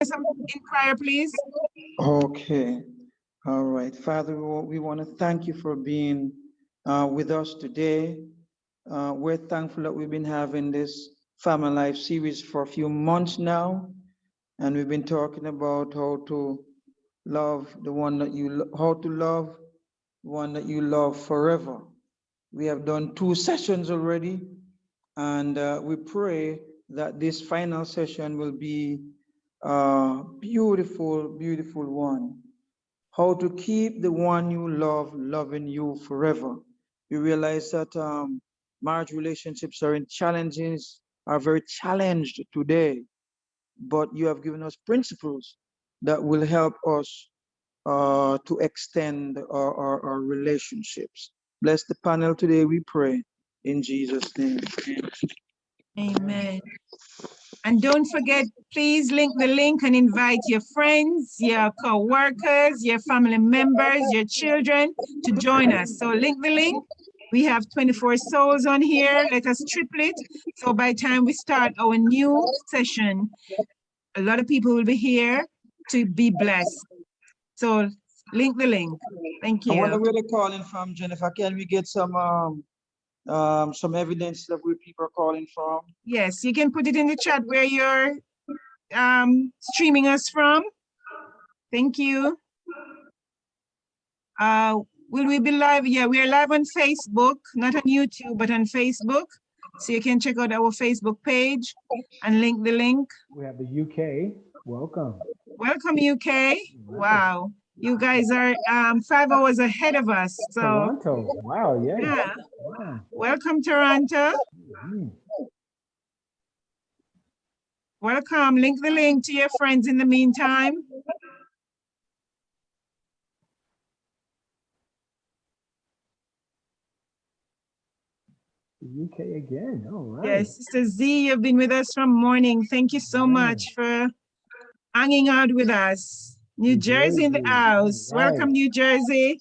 in prayer, please? Okay, all right. Father, we want to thank you for being uh, with us today. Uh, We're thankful that we've been having this Family Life series for a few months now. And we've been talking about how to love the one that you, how to love one that you love forever. We have done two sessions already. And uh, we pray that this final session will be a beautiful, beautiful one. How to keep the one you love loving you forever. You realize that um, marriage relationships are in challenges, are very challenged today. But you have given us principles that will help us uh, to extend our, our, our relationships. Bless the panel today, we pray. In Jesus' name. Amen. And don't forget, please link the link and invite your friends, your co-workers, your family members, your children to join us. So link the link. We have 24 souls on here. Let us triple it. So by the time we start our new session, a lot of people will be here to be blessed. So link the link. Thank you. I wonder where they're calling from, Jennifer. Can we get some, um, um, some evidence of where people are calling from? Yes, you can put it in the chat where you're um, streaming us from. Thank you. Uh, will we be live? Yeah, we are live on Facebook, not on YouTube, but on Facebook. So you can check out our Facebook page and link the link. We have the UK. Welcome. Welcome, UK. Wow, you guys are um, five hours ahead of us. So Toronto. Wow. Yeah. yeah, Wow. welcome, Toronto. Mm. Welcome. Link the link to your friends in the meantime. UK again. All right. Yes, Sister Z, you've been with us from morning. Thank you so Yeah. much for hanging out with us. New New Jersey in the house. right. Welcome, New Jersey.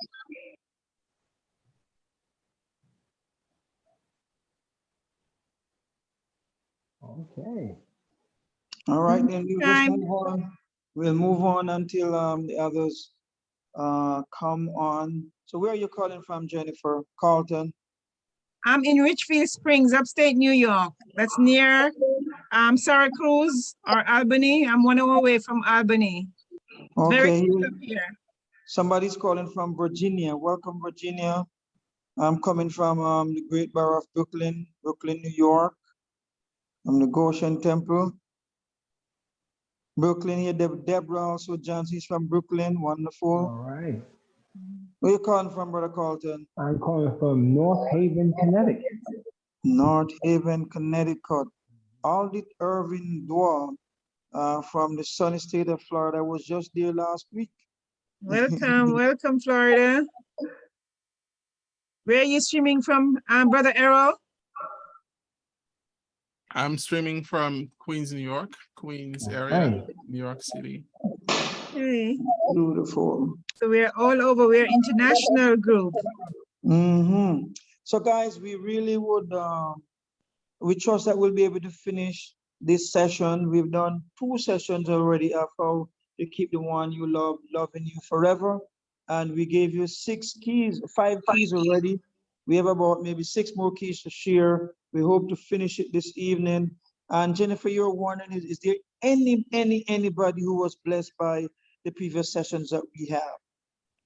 Okay. All right, then we'll just move on. We'll move on until, um, the others, uh, come on. So where are you calling from, Jennifer? Carlton? I'm in Richfield Springs, upstate New York. That's near um, Syracuse or Albany. I'm one hour away from Albany. Very Okay, close up here. somebody's calling from Virginia. Welcome, Virginia. I'm coming from, um, the great borough of Brooklyn, Brooklyn, New York. I'm the Goshen Temple. Brooklyn here, Deb- Deborah also Johnson is from Brooklyn, wonderful. All right. Where you calling from, Brother Carlton? I'm calling from North Haven, Connecticut. North Haven, Connecticut. Aldith Irving Dwell, uh, from the sunny state of Florida, was just there last week. Welcome, welcome, Florida. Where are you streaming from, um, Brother Errol? I'm streaming from Queens, New York, Queens area, Right. New York City. Hey, Beautiful. so we're all over. We're international group. Mm -hmm. So guys, we really would, um, we trust that we'll be able to finish this session. We've done two sessions already of how to keep the one you love, loving you forever. And we gave you six keys, five keys already. We have about maybe six more keys to share. We hope to finish it this evening. And Jennifer, you're wondering, is, is there any, any, anybody who was blessed by the previous sessions that we have?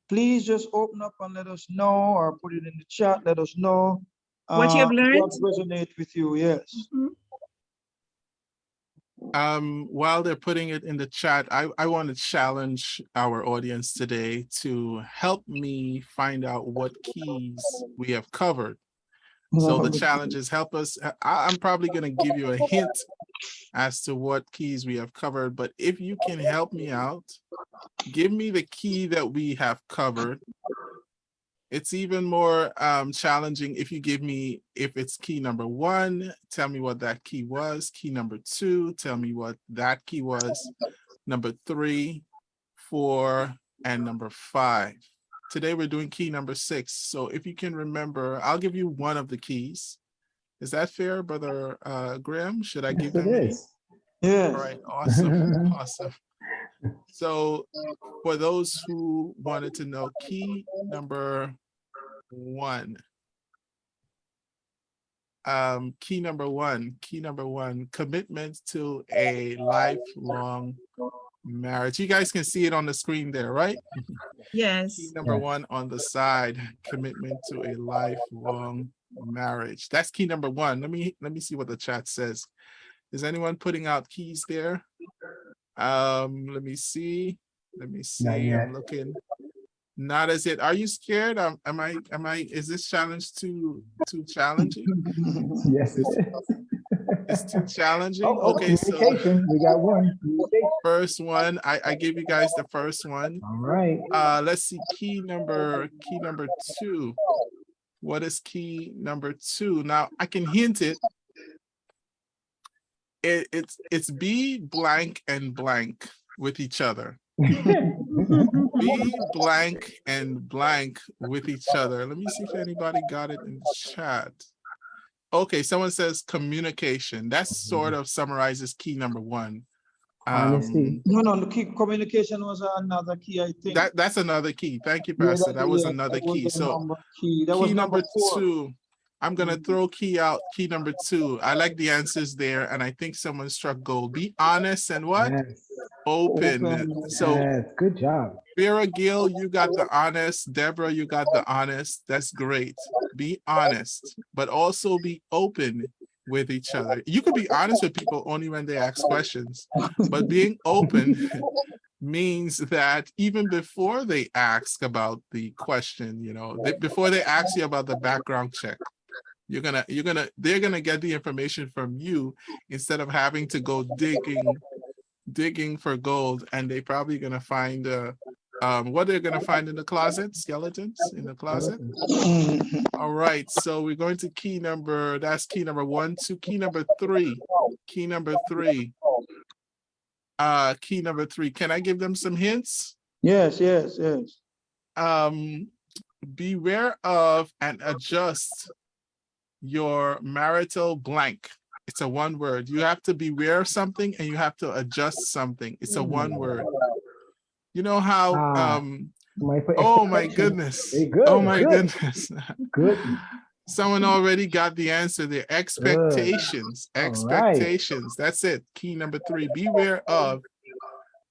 please just open up and let us know or put it in the chat, let us know. What you have uh, learned? What resonate with you, yes. Mhm. Um, while they're putting it in the chat, I, I want to challenge our audience today to help me find out what keys we have covered. So the challenge is help us, I, I'm probably gonna give you a hint as to what keys we have covered, but if you can help me out, give me the key that we have covered. It's even more um, challenging if you give me, if it's key number one, tell me what that key was. Key number two, tell me what that key was. Number three, four, and number five. Today we're doing key number six. So if you can remember, I'll give you one of the keys. Is that fair, Brother uh, Graham? Should I give it them? is. Yes. All right, awesome, awesome. So for those who wanted to know, key number one. Um, key number one, key number one, commitment to a lifelong marriage. You guys can see it on the screen there, right? Yes. Key number one on the side, commitment to a lifelong marriage. That's key number one. Let me, let me see what the chat says. Is anyone putting out keys there? Um, let me see. Let me see. I'm looking. Not as it. Are you scared? Um, am I, am I, is this challenge too, too challenging? Yes, it is. It's too challenging? Oh, oh, Okay, so we got one. First one, I, I gave you guys the first one. All right. Uh, let's see, key number, key number two. What is key number two? Now, I can hint it. It, it's, it's be blank and blank with each other. Be blank and blank with each other. Let me see if anybody got it in the chat. Okay, someone says communication. That sort of summarizes key number one. Um, No, no, the key, communication was another key, I think. That, that's another key. Thank you, Yeah, Pastor. That was yeah, another that key. the So number Key, that was key number four. two, I'm gonna Mhm. throw key out, key number two. I like the answers there, and I think someone struck gold. Be honest and what? Yes, Open. Open. So yes, good job. Vera Gill, you got the honest. Deborah, you got the honest. That's great. Be honest, but also be open with each other. You could be honest with people only when they ask questions, but being open means that even before they ask about the question, you know, they- before they ask you about the background check, you're gonna, you're gonna, they're gonna get the information from you instead of having to go digging, digging for gold, and they probably gonna find uh um, what they're gonna find in the closet, skeletons in the closet. Mhm. All right, so we're going to key number, that's key number one, to key number three, key number three. Uh, key number three, can I give them some hints? Yes, yes, yes. Um, beware of and adjust your marital blank. It's a one word. You have to beware of something and you have to adjust something. It's a one word. You know how, Ah, um, My oh my goodness. Good, Oh my good. goodness. Good. Someone already got the answer there. Expectations, right. expectations. That's it. Key number three, beware of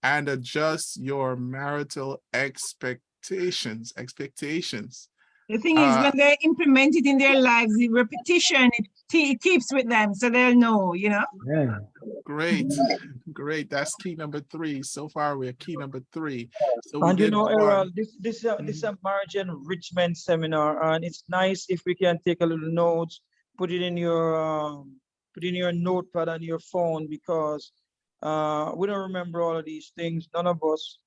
and adjust your marital expectations, expectations. The thing is, Uh, when they implement it in their lives, the repetition, it, it keeps with them, so they'll know, you know? Yeah. Great, great. That's key number three. So far, we're key number three. So we And you know. Errol, this, this, uh, this is a marriage enrichment seminar, and it's nice if we can take a little notes, put it in your, um, put in your notepad on your phone, because uh, we don't remember all of these things, none of us.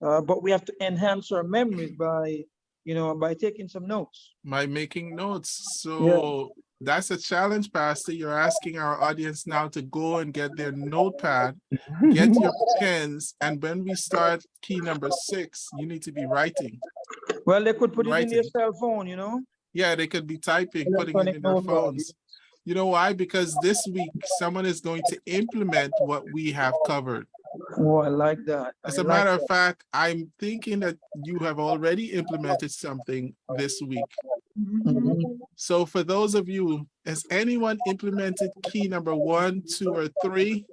Uh, but we have to enhance our memories by, you know, by taking some notes. by making notes. So that's a challenge, Pastor. You're asking our audience now to go and get their notepad, get your pens, and when we start key number six, you need to be writing. Well, they could put it in their cell phone, you know? Yeah, they could be typing, putting it in their phones. You know why? Because this week, someone is going to implement what we have covered. Oh, I like that. As I a like matter of that. fact, I'm thinking that you have already implemented something this week. Mhm. So for those of you, has anyone implemented key number one, two, or three?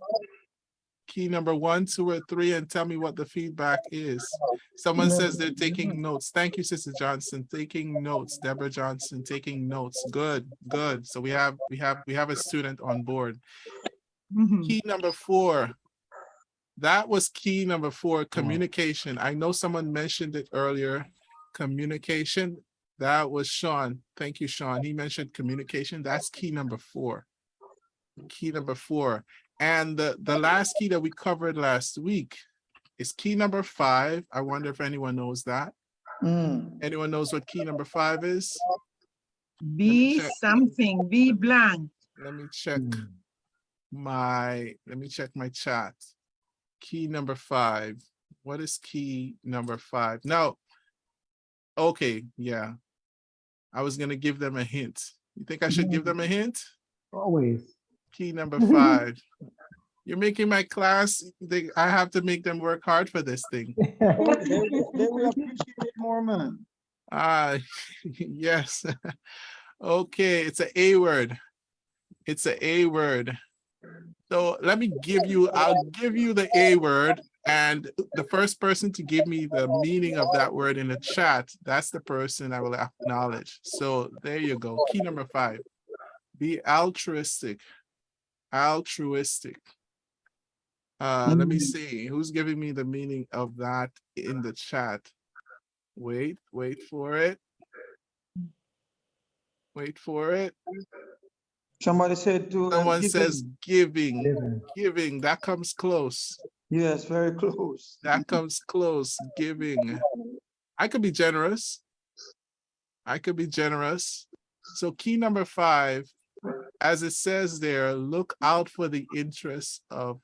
Key number one, two, or three, and tell me what the feedback is. Someone says they're taking notes. Thank you, Sister Johnson, taking notes. Deborah Johnson, taking notes. Good, good. So we have, we have, we have a student on board. Mhm. Key number four. That was key number four, communication. I know someone mentioned it earlier. Communication, that was Sean. Thank you, Sean. He mentioned communication. That's key number four. Key number four. And the, the last key that we covered last week is key number five. I wonder if anyone knows that. Mm. Anyone knows what key number five is? Be something, be blank. Let me check Hmm. my, let me check my chat. Key number five. What is key number five? Now, okay, yeah. I was gonna give them a hint. You think I should give them a hint? Always. Key number five. You're making my class, they, I have to make them work hard for this thing. They will they will appreciate it more, man. Ah, yes. Okay, it's a A word. It's a A word. So let me give you, I'll give you the A word and the first person to give me the meaning of that word in the chat, that's the person I will acknowledge. So there you go. Key number five, be altruistic, altruistic. Uh, let me see, who's giving me the meaning of that in the chat? Wait, wait for it. Wait for it. Somebody said to. uh, Someone give says them- giving, giving, that comes close. Yes, very close. That comes close, giving. I could be generous. I could be generous. So key number five, as it says there, look out for the interests of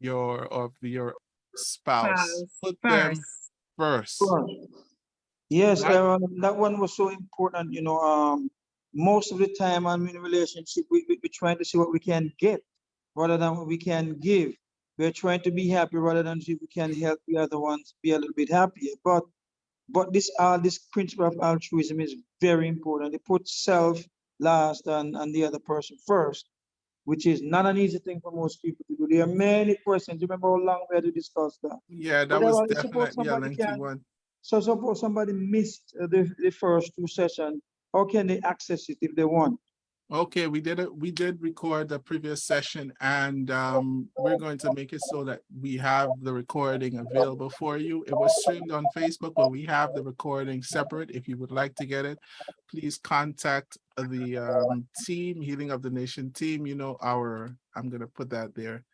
your, of your spouse. Spouse Put them First, first. Yes, Right. um, that one was so important, you know, um, most of the time I'm in a relationship, we, we, we're trying to see what we can get rather than what we can give. We're trying to be happy rather than see if we can help the other ones be a little bit happier. But, but this, uh, this principle of altruism is very important. It puts self last and, and the other person first, which is not an easy thing for most people to do. There are many questions. Remember how long we had to discuss that? Yeah, that But was definitely a lengthy one. So suppose somebody missed the, the first two sessions, how can they access it if they want? Okay, we did it, we did record the previous session and um, we're going to make it so that we have the recording available for you. It was streamed on Facebook, but we have the recording separate. If you would like to get it, please contact the um, team, Healing of the Nation team, you know, our, I'm gonna put that there.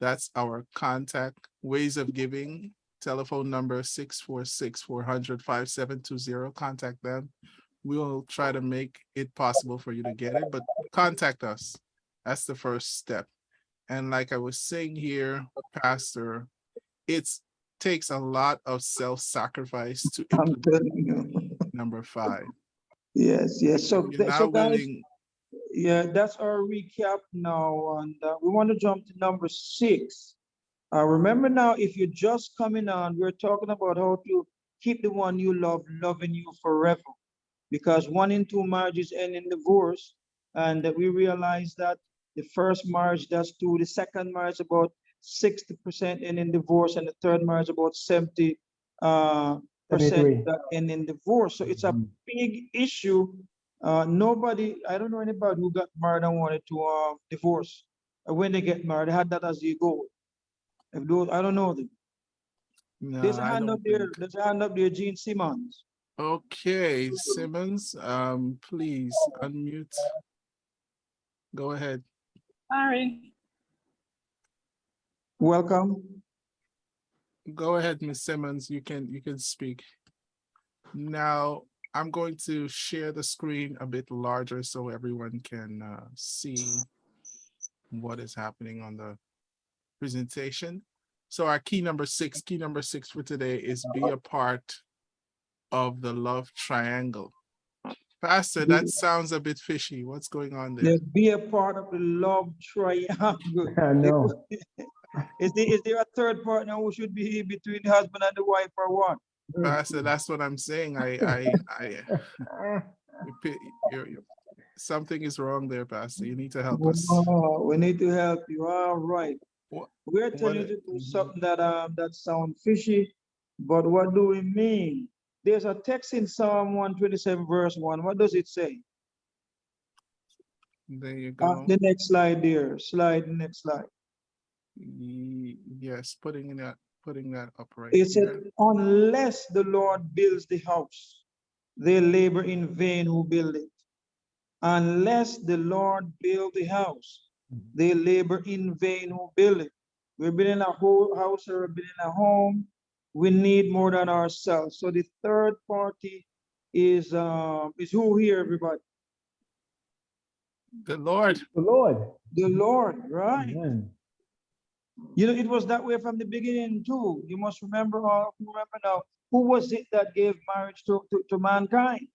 That's our contact ways of giving, telephone number 646-400-5720. Contact them we'll try to make it possible for you to get it, but contact us. That's the first step. And like I was saying here, Pastor, it takes a lot of self-sacrifice to I'm implement telling you. number five. Yes, yes. So, th- so guys, yeah, that's our recap now. And uh, we want to jump to number six. Uh, remember now, if you're just coming on, we're talking about how to keep the one you love loving you forever. Because one in two marriages end in divorce. And that we realize that the first marriage does two, the second marriage about sixty percent end in divorce, and the third marriage about seventy uh, percent end in divorce. So it's a Mhm. big issue. Uh, nobody, I don't know anybody who got married and wanted to, uh, divorce. When they get married, they had that as their goal. If those, I don't know them. no, There's a I hand don't up there, think. there's a hand up there, Gene Simmons. Okay, Simmons, um, please unmute. Go ahead. Sorry. Welcome. Go ahead, Ms. Simmons, you can, you can speak. Now, I'm going to share the screen a bit larger so everyone can uh, see what is happening on the presentation. So our key number six, key number six for today is be a part of the love triangle. Pastor, that sounds a bit fishy. What's going on there? Let's be a part of the love triangle. I know. Is there, is there a third partner who should be between the husband and the wife or what? Pastor, that's what I'm saying. I, I, I, you pi- you're- you're- something is wrong there, Pastor. You need to help us. Oh, we need to help you. All right. What- We're telling you to do mhm. something that, um, that sound fishy, but what do we mean? There's a text in Psalm one twenty-seven verse one. What does it say? There you Uh, go. the next slide there, slide, next slide. Yes, putting that, putting that up right It said, unless the Lord builds the house, they labor in vain who build it. Unless the Lord build the house, they labor in vain who build it. We're building a whole house or we're building a home. We need more than ourselves. So the third party is, um, is who here, everybody? The Lord, The Lord. The Lord, right? Amen. You know, it was that way from the beginning too. You must remember, uh, remember now, who was it that gave marriage to, to, to mankind?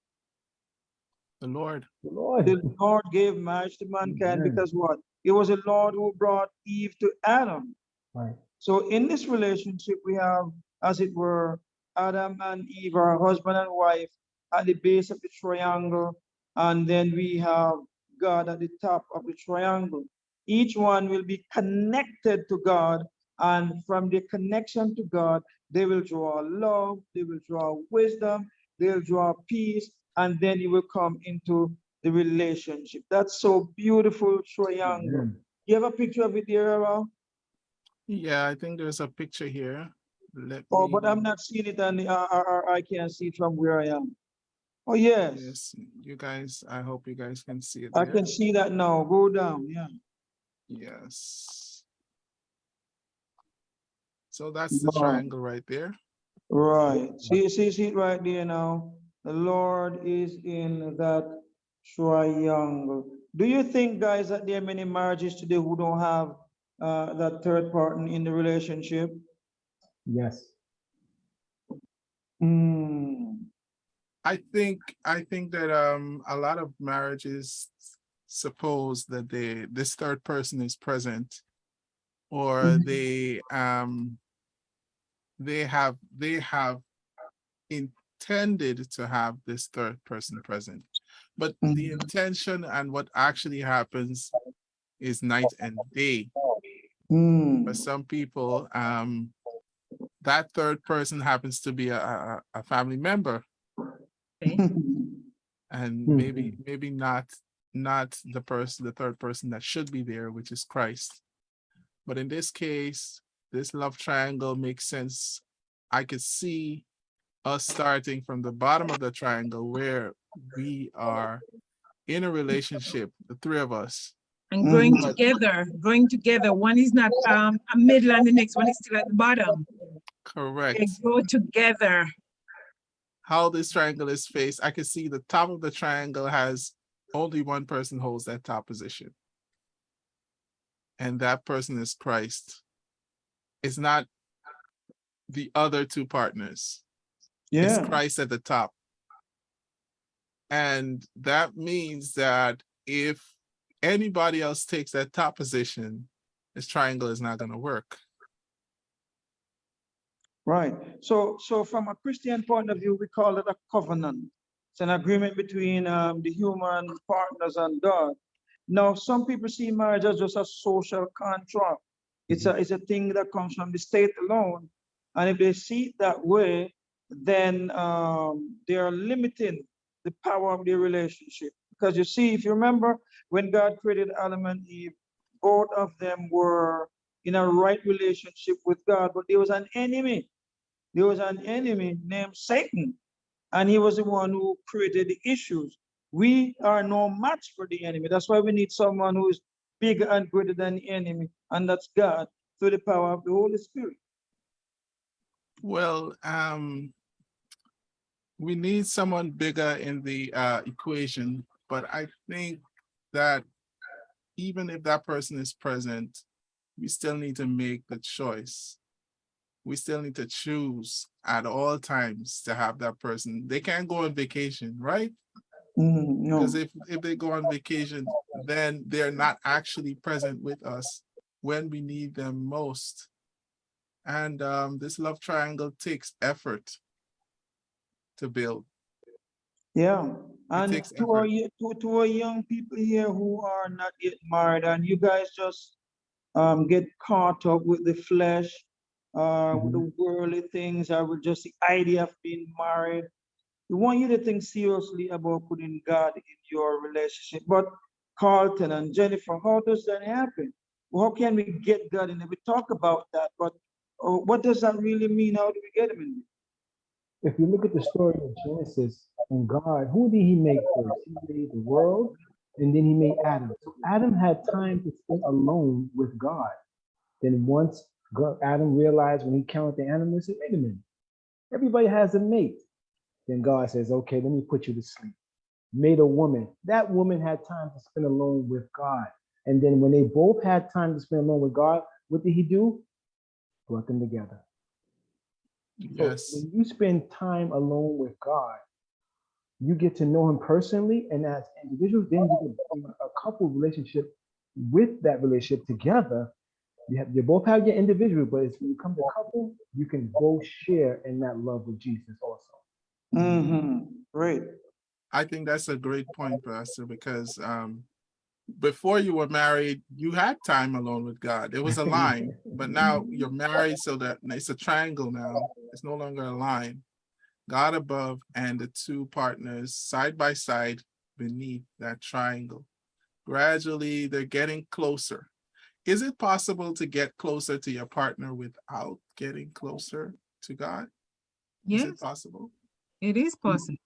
the Lord. The Lord. The Lord gave marriage to mankind Amen. because what? It was the Lord who brought Eve to Adam. Right. So in this relationship, we have, as it were, Adam and Eve, are husband and wife, at the base of the triangle, and then we have God at the top of the triangle. Each one will be connected to God, and from the connection to God, they will draw love, they will draw wisdom, they'll draw peace, and then you will come into the relationship. That's so beautiful triangle. Amen. You have a picture of it there, Errol? Yeah, I think there's a picture here. Let Oh, but I'm not seeing it and I, I, I can't see it from where I am. Oh, yes, Yes, you guys, I hope you guys can see it. I there. can see that now. Go down, yeah. Yes. So that's the triangle right there. Right. See, see, see it right there now. The Lord is in that triangle. Do you think, guys, that there are many marriages today who don't have uh, that third partner in the relationship? Yes. Hmm. I think, I think that um a lot of marriages suppose that they, this third person is present. Or Mhm. they um they have, they have intended to have this third person present. But the Mhm. intention and what actually happens is night and day. Hmm. For some people, um, that third person happens to be a, a, a family member Okay. and Mhm. maybe, maybe not, not the person, the third person that should be there, which is Christ. But in this case, this love triangle makes sense. I could see us starting from the bottom of the triangle where we are in a relationship, the three of us. And growing Mhm. together, growing together. One is not um a middle and the next one is still at the bottom. Correct. They grow together. how this triangle is faced, I can see the top of the triangle has only one person holds that top position. And that person is Christ. It's not the other two partners. It's Yeah, Christ at the top. And that means that if anybody else takes that top position, this triangle is not gonna work. right. So, so from a Christian point of view, we call it a covenant. It's an agreement between um, the human partners and God. Now, some people see marriage as just a social contract. It's a, it's a thing that comes from the state alone. And if they see it that way, then um, they are limiting the power of their relationship. Because you see, if you remember, when God created Adam and Eve, both of them were in a right relationship with God, but there was an enemy. There was an enemy named Satan, and he was the one who created the issues. We are no match for the enemy. That's why we need someone who is bigger and greater than the enemy, and that's God through the power of the Holy Spirit. Well, um, we need someone bigger in the uh, equation, but I think that even if that person is present, we still need to make the choice. We still need to choose at all times to have that person. They can't go on vacation, right? Mm, no, Because if, if they go on vacation, then they're not actually present with us when we need them most. And um, this love triangle takes effort to build. Yeah. And to our, to, to our young people here who are not yet married, and you guys just um, get caught up with the flesh, uh, with the worldly things, or with just the idea of being married. We want you to think seriously about putting God in your relationship. But Carlton and Jennifer, how does that happen? How can we get God in it? We talk about that, but uh, what does that really mean? How do we get him in it? If you look at the story of Genesis and God, who did he make first? He made the world and then he made Adam. So Adam had time to spend alone with God. Then once God, Adam realized when he counted the animals, he said, wait a minute, everybody has a mate. Then God says, okay, let me put you to sleep. Made a woman. That woman had time to spend alone with God. And then when they both had time to spend alone with God, what did he do? Brought them together. So Yes, When you spend time alone with God, you get to know him personally, and as individuals, then you can build a couple relationship with that relationship together, you have, you both have your individual, but it's when you come to couple, you can both share in that love with Jesus also. Mm -hmm. Great. I think that's a great point, Pastor, because um, before you were married, you had time alone with God. There was a line, but now you're married, so that it's a triangle now. It's no longer a line. God above and the two partners side by side beneath that triangle. Gradually, they're getting closer. Is it possible to get closer to your partner without getting closer to God? Yes. Is it possible? it is possible.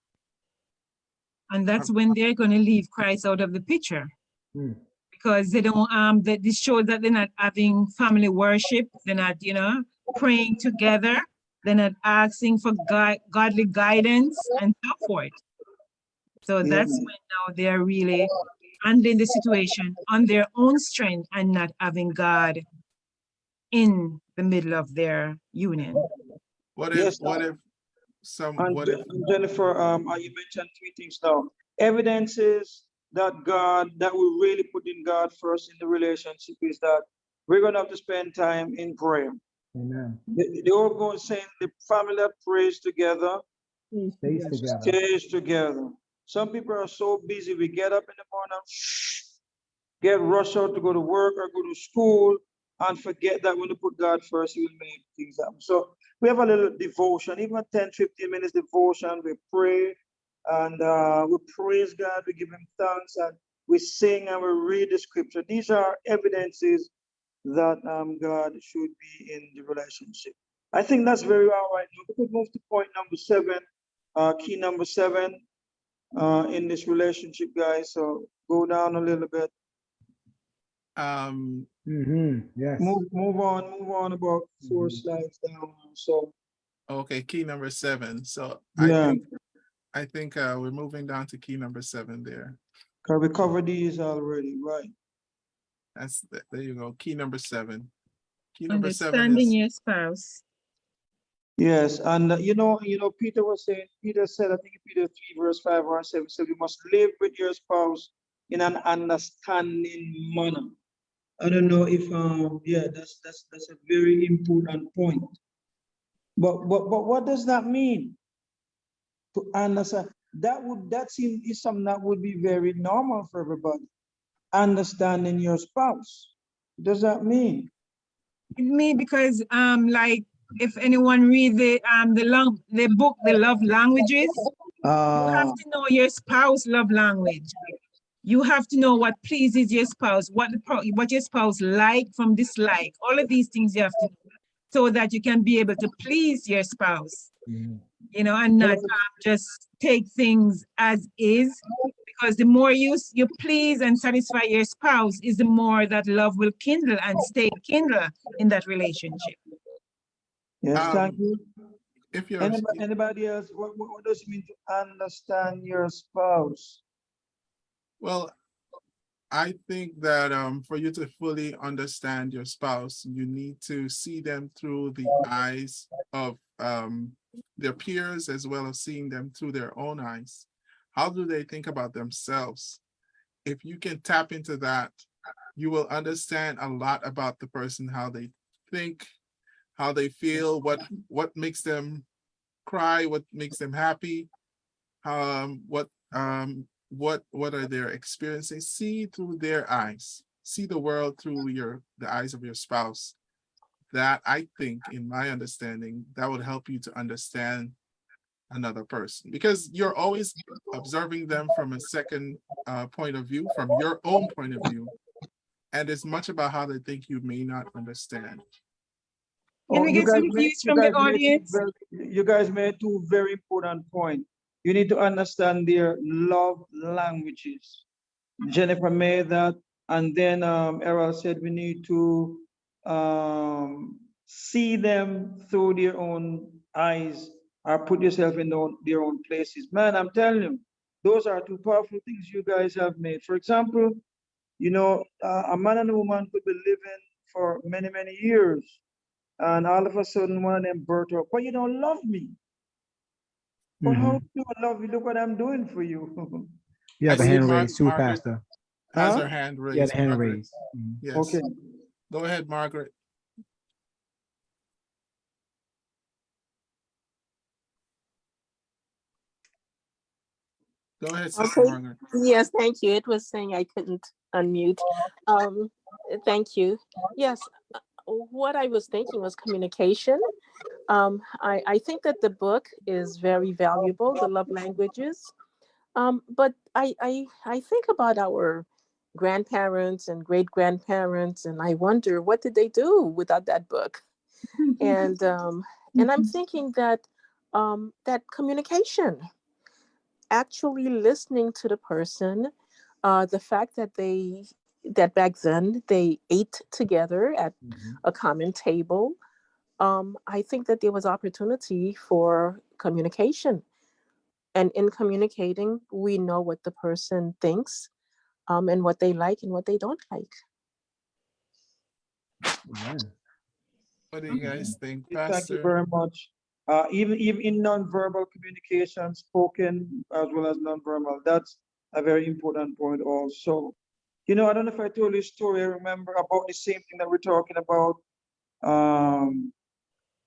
And that's when they're gonna leave Christ out of the picture. Hmm. Because they don't, um, that this shows that they're not having family worship, they're not, you know, praying together. They're not asking for God, godly guidance and so forth. So Yeah. that's when now they're really handling the situation on their own strength and not having God in the middle of their union. What if, Yes, what if some, And what if, Je- Jennifer, um, uh, you mentioned three things now. Evidences that God, that we really put in God first in the relationship is that we're gonna have to spend time in prayer. Amen. The, the old going saying the family that prays together Stays together. stays together. Some people are so busy, we get up in the morning, get rushed out to go to work or go to school and forget that when you put God first, he will make things happen. So we have a little devotion, even 10, 15 minutes devotion, we pray and uh, we praise God, we give him thanks and we sing and we read the scripture. These are evidences that um, God should be in the relationship. I think that's very all right. Now we could move to point number seven, uh, key number seven uh, in this relationship, guys. So go down a little bit. um, hmm yes. Move, move on, move on about four slides down. So okay, key number seven. So I Yeah. think, I think uh, we're moving down to key number seven there. can we cover these already, right? That's, th- there you go, key number seven. Key number seven Understanding is, your spouse. Yes, and uh, you know, you know, Peter was saying, Peter said, I think Peter three, verse five or seven, said, you must live with your spouse in an understanding manner. I don't know if, um, yeah, that's, that's, that's a very important point. But, but, but what does that mean? To understand, that would, that seem is something that would be very normal for everybody. Understanding your spouse. Does that mean? Me, because, um, like, if anyone read the, um, the long, the book, The Love Languages, you have Uh, to know your spouse love language. You have to know what pleases your spouse, what the, pro- what your spouse like from dislike, all of these things you have to know. So that you can be able to please your spouse, Mhm. You know, and not um, just take things as is. Because the more you, you please and satisfy your spouse is the more that love will kindle and stay kindle in that relationship. yes, thank Um, you. if you're, Anybody, anybody else, what, what, what does it mean to understand your spouse? well, I think that um, for you to fully understand your spouse, you need to see them through the eyes of um, their peers as well as seeing them through their own eyes. How do they think about themselves? If you can tap into that, you will understand a lot about the person, how they think, how they feel, what what makes them cry, what makes them happy, um, what um, what what are their experiences see through their eyes see the world through your the eyes of your spouse that i think in my understanding that would help you to understand another person because you're always observing them from a second uh, point of view from your own point of view and it's much about how they think you may not understand Can we you get some guys made- views from the two audience? very- You guys made two very important points. You need to understand their love languages. Jennifer made that, and then um, Errol said we need to um, see them through their own eyes or put yourself in their own, their own places. Man, I'm telling you, those are two powerful things you guys have made. For example, you know, uh, a man and a woman could be living for many, many years, and all of a sudden one of them burst up, but you don't love me. But how Mhm. do I love you? Look what I'm doing for you. yeah, have I a see hand raised too, Margaret- Pastor. has Huh? her hand raised. Yeah, the hand Margaret. raised. Mhm. Yes. Okay, Go ahead, Margaret. Go ahead, Sister Okay. Margaret. Yes, thank you. It was saying I couldn't unmute. Um, thank you. Yes, uh, what I was thinking was communication. Um, I, I think that the book is very valuable, the love languages. Um, but I, I, I think about our grandparents and great grandparents, and I wonder what did they do without that book? And um, and I'm thinking that um, that communication, actually listening to the person, uh, the fact that they that back then they ate together at Mhm. a common table. Um, I think that there was opportunity for communication, and in communicating, we know what the person thinks, um, and what they like and what they don't like. Yeah. What do you guys think, thank you very much. Uh, even, even in nonverbal communication, spoken as well as nonverbal, that's a very important point also. You know, I don't know if I told you a story, I remember about the same thing that we're talking about. Um,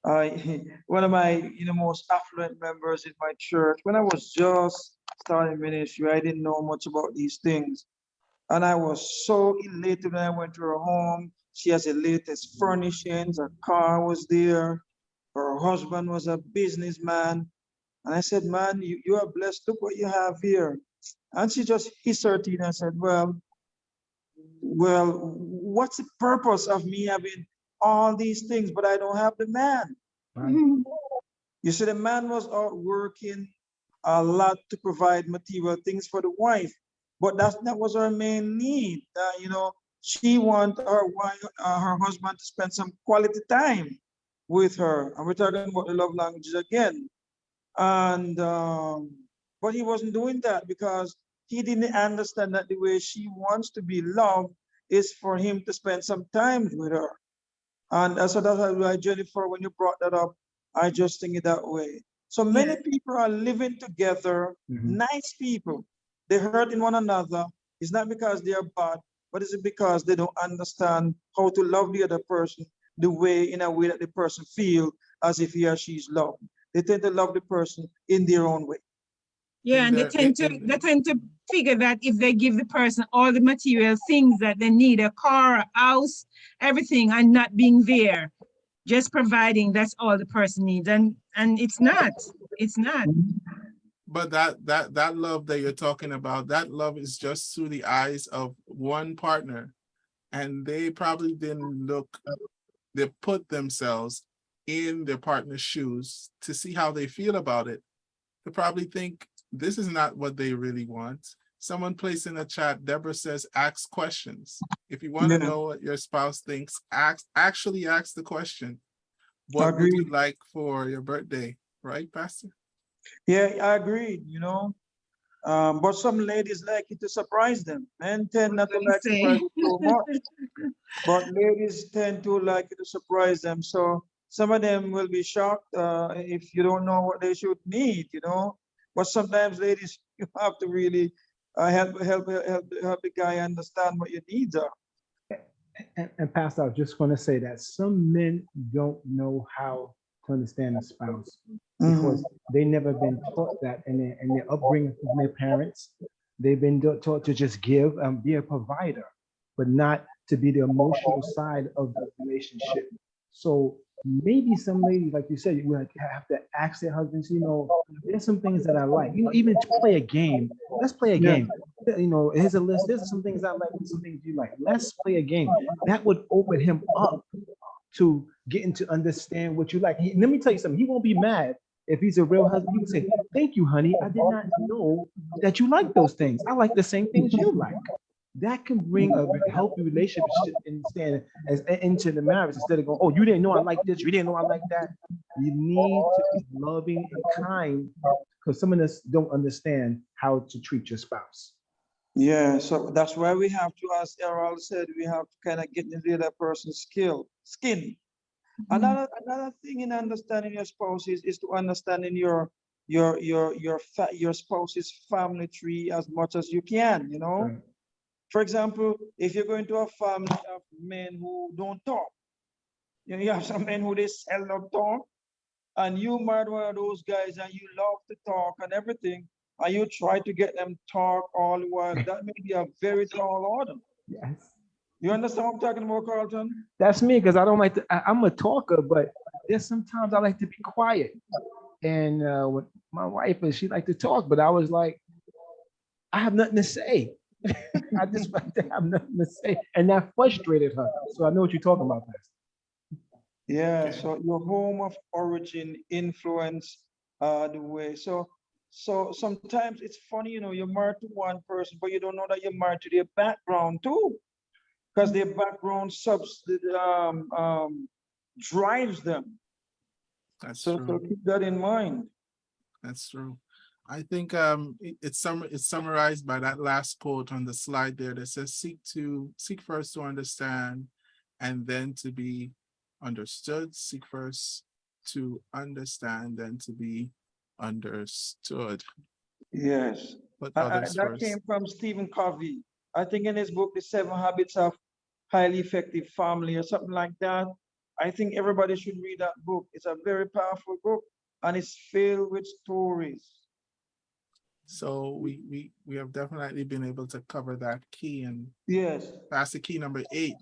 I, one of my, you know, most affluent members in my church, when I was just starting ministry, I didn't know much about these things. And I was so elated when I went to her home. She has the latest furnishings, her car was there. Her husband was a businessman. And I said, man, you, you are blessed. Look what you have here. And she just hissed her teeth and said, well, well, what's the purpose of me having all these things, but I don't have the man? Right. You see, the man was out working a lot to provide material things for the wife, but that's that was her main need. Uh, you know, she want her wife, uh, her husband to spend some quality time with her, and we're talking about the love languages again. And um, but he wasn't doing that because he didn't understand that the way she wants to be loved is for him to spend some time with her. And uh, so that's why Jennifer, when you brought that up, I just think it that way. So many people are living together, Mhm. nice people. They're hurting one another. It's not because they are bad, but it's because they don't understand how to love the other person the way in a way that the person feel as if he or she is loved. They tend to love the person in their own way. Yeah, In and they tend to, they tend to figure that if they give the person all the material things that they need, a car, a house, everything, and not being there, just providing, that's all the person needs. And, and it's not, it's not. But that that that love that you're talking about, that love is just through the eyes of one partner. And they probably didn't look, they put themselves in their partner's shoes to see how they feel about it. They probably think this is not what they really want. Someone placed in the chat, Deborah says, ask questions. If you want to know what your spouse thinks, ask, actually ask the question. What would you like for your birthday? Right, Pastor? Yeah, I agree, you know. Um, but some ladies like it to surprise them. Men tend not to What do you like say? surprises so much. But ladies tend to like it to surprise them. So some of them will be shocked uh, if you don't know what they should need, you know. But sometimes ladies, you have to really uh, help, help, help, help the guy understand what your needs are. And, and Pastor, I was just going to say that some men don't know how to understand a spouse because mm. they never been taught that in their, in their upbringing from their parents. They've been taught to just give and be a provider, but not to be the emotional side of the relationship. So maybe some ladies, like you said, you have to ask their husbands, you know, there's some things that I like, you know, even to play a game. Let's play a Yeah. game. You know, here's a list. There's some things I like, and some things you like. Let's play a game. That would open him up to getting to understand what you like. He- let me tell you something. He won't be mad if he's a real husband. He would say, "Thank you, honey. I did not know that you like those things. I like the same things you like." That can bring a healthy relationship instead as into the marriage instead of going, "Oh, you didn't know I like this. You didn't know I like that." You need to be loving and kind because some of us don't understand how to treat your spouse. Yeah, so that's why we have to, as Errol said, we have to kind of get into that person's skill, skin. Mm-hmm. Another another thing in understanding your spouse is, is to understanding your your your your your spouse's family tree as much as you can, you know. Right. For example, if you're going to a family of men who don't talk, you know, you have some men who they seldom talk, and you married one of those guys and you love to talk and everything, and you try to get them talk all the while, that may be a very tall order. Yes. You understand what I'm talking about, Carlton? That's me, because I don't like to, I, I'm a talker, but there's sometimes I like to be quiet. And uh, with my wife, and she like to talk, but I was like, I have nothing to say. I just like to have nothing to say. And that frustrated her. So I know what you're talking about, Pastor. Yeah, so your home of origin influence uh the way. So so sometimes it's funny, you know, you're married to one person, but you don't know that you're married to their background too. Because their background subs um um drives them. That's So so keep that in mind. That's true. I think um it- it's sum it's summarized by that last quote on the slide there that says seek to seek first to understand and then to be understood. Seek first to understand then to be understood. Yes. Put I- I- others that first. came from Stephen Covey. I think in his book, The Seven Habits of Highly Effective Family or something like that. I think everybody should read that book. It's a very powerful book and it's filled with stories. So we we we have definitely been able to cover that key and Yes. that's the key number eight.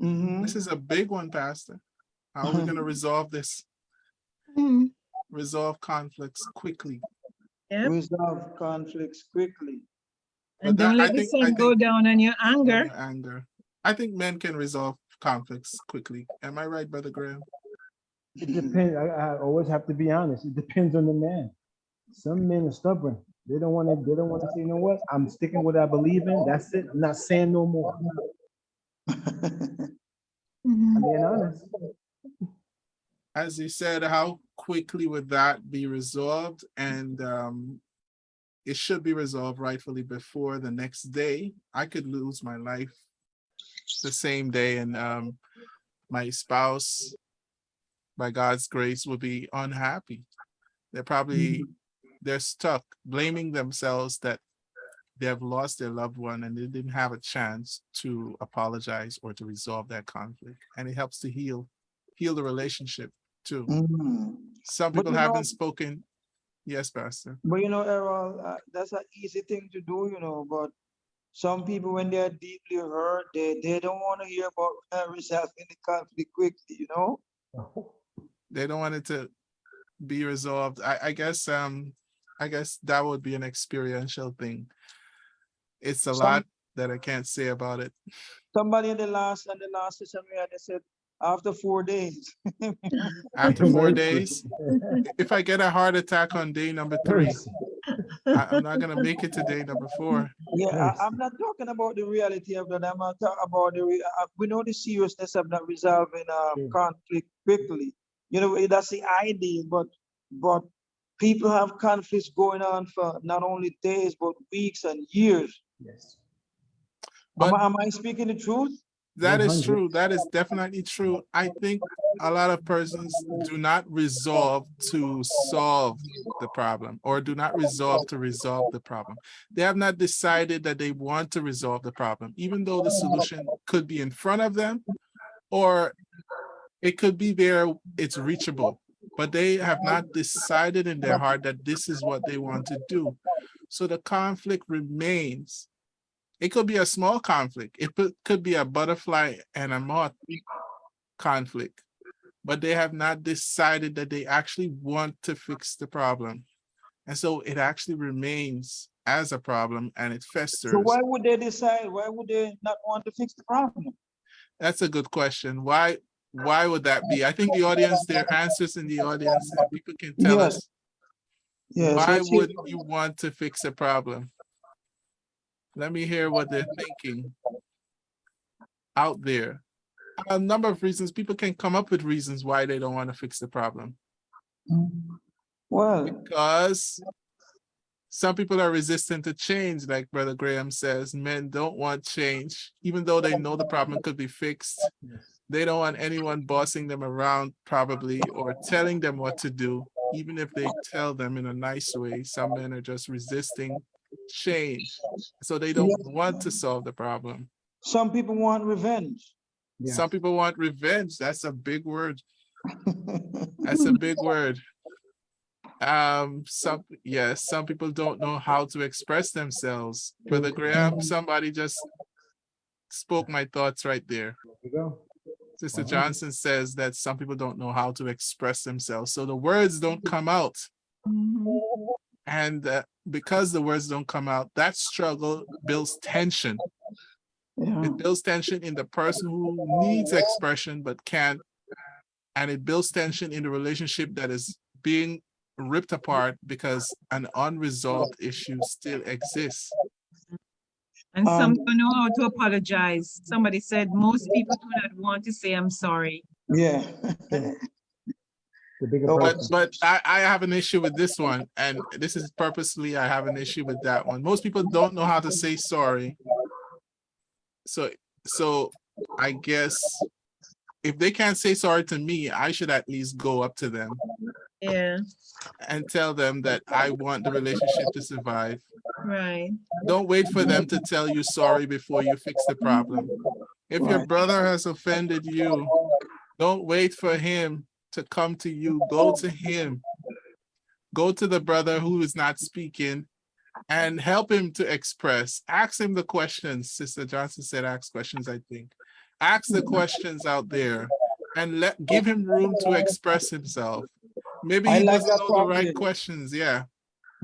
Mhm. This is a big one, Pastor. How are we gonna resolve this? Hmm. Resolve conflicts quickly. Yep. Resolve conflicts quickly. And But don't that- I let the think- sun go down on your on anger. your Anger. I think men can resolve conflicts quickly. Am I right, Brother Graham? It depends. I, I always have to be honest. It depends on the man. Some men are stubborn. They don't want to, they don't want to say, you know what? I'm sticking with what I believe in. That's it. I'm not saying no more. Mhm. I'm being honest. As you said, how quickly would that be resolved? And um, it should be resolved rightfully before the next day. I could lose my life the same day and um, my spouse, by God's grace, would be unhappy. They're probably, they're stuck blaming themselves that they have lost their loved one and they didn't have a chance to apologize or to resolve that conflict. And it helps to heal, heal the relationship too. Mhm. Some people haven't spoken. Yes, Pastor. But you know, Errol, uh, that's an easy thing to do, you know, but some people, when they're deeply hurt, they, they don't want to hear about resolving the conflict quickly, you know? They don't want it to be resolved. I, I guess, um, I guess that would be an experiential thing. It's a Some- lot that I can't say about it. Somebody in the last, and the last session we had, they said, after four days. After four days, if I get a heart attack on day number three, I, I'm not gonna make it to day number four. Yeah, I, I'm not talking about the reality of that. I'm not talking about the, re- uh, we know the seriousness of not resolving um, conflict quickly. You know, that's the idea, but, but people have conflicts going on for not only days, but weeks and years. Yes. Am, But I- am I speaking the truth? That is 100. true. That is definitely true. I think a lot of persons do not resolve to solve the problem or do not resolve to resolve the problem. They have not decided that they want to resolve the problem, even though the solution could be in front of them or it could be there, it's reachable, but they have not decided in their heart that this is what they want to do. So the conflict remains. It could be a small conflict. It could- be a butterfly and a moth conflict, but they have not decided that they actually want to fix the problem. And so it actually remains as a problem and it festers. So why would they decide? Why would they not want to fix the problem? That's a good question. Why, why would that be? I think the audience, there are answers in the audience and people can tell Yes. us, Yes. why would you want to fix a problem? Let me hear what they're thinking out there. A number of reasons, people can come up with reasons why they don't want to fix the problem. Well, Because some people are resistant to change, like Brother Graham says, men don't want change, even though they know the problem could be fixed. They don't want anyone bossing them around probably or telling them what to do, even if they tell them in a nice way. Some men are just resisting change. So they don't want to solve the problem. Some people want revenge. Yeah. Some people want revenge. That's a big word. That's a big word. Um, some, yes, some people don't know how to express themselves. Brother Graham, somebody just spoke my thoughts right there. There go. Sister Johnson says that some people don't know how to express themselves. So the words don't come out. And uh, because the words don't come out, that struggle builds tension. Yeah. It builds tension in the person who needs expression but can't. And it builds tension in the relationship that is being ripped apart because an unresolved issue still exists. And some Um, don't know how to apologize. Somebody said most people do not want to say, I'm sorry. Yeah. The bigger Oh, But, person. but I, I have an issue with this one, and this is purposely, I have an issue with that one. Most people don't know how to say sorry. So, so I guess if they can't say sorry to me, I should at least go up to them Yeah, and tell them that I want the relationship to survive. right. Don't wait for them to tell you sorry before you fix the problem. If your brother has offended you, don't wait for him to come to you. Go to him. Go to the brother who is not speaking and help him to express. Ask him the questions. Sister Johnson said ask questions, I think. Ask the questions out there and let give him room to express himself. Maybe he like doesn't know the right questions. Yeah.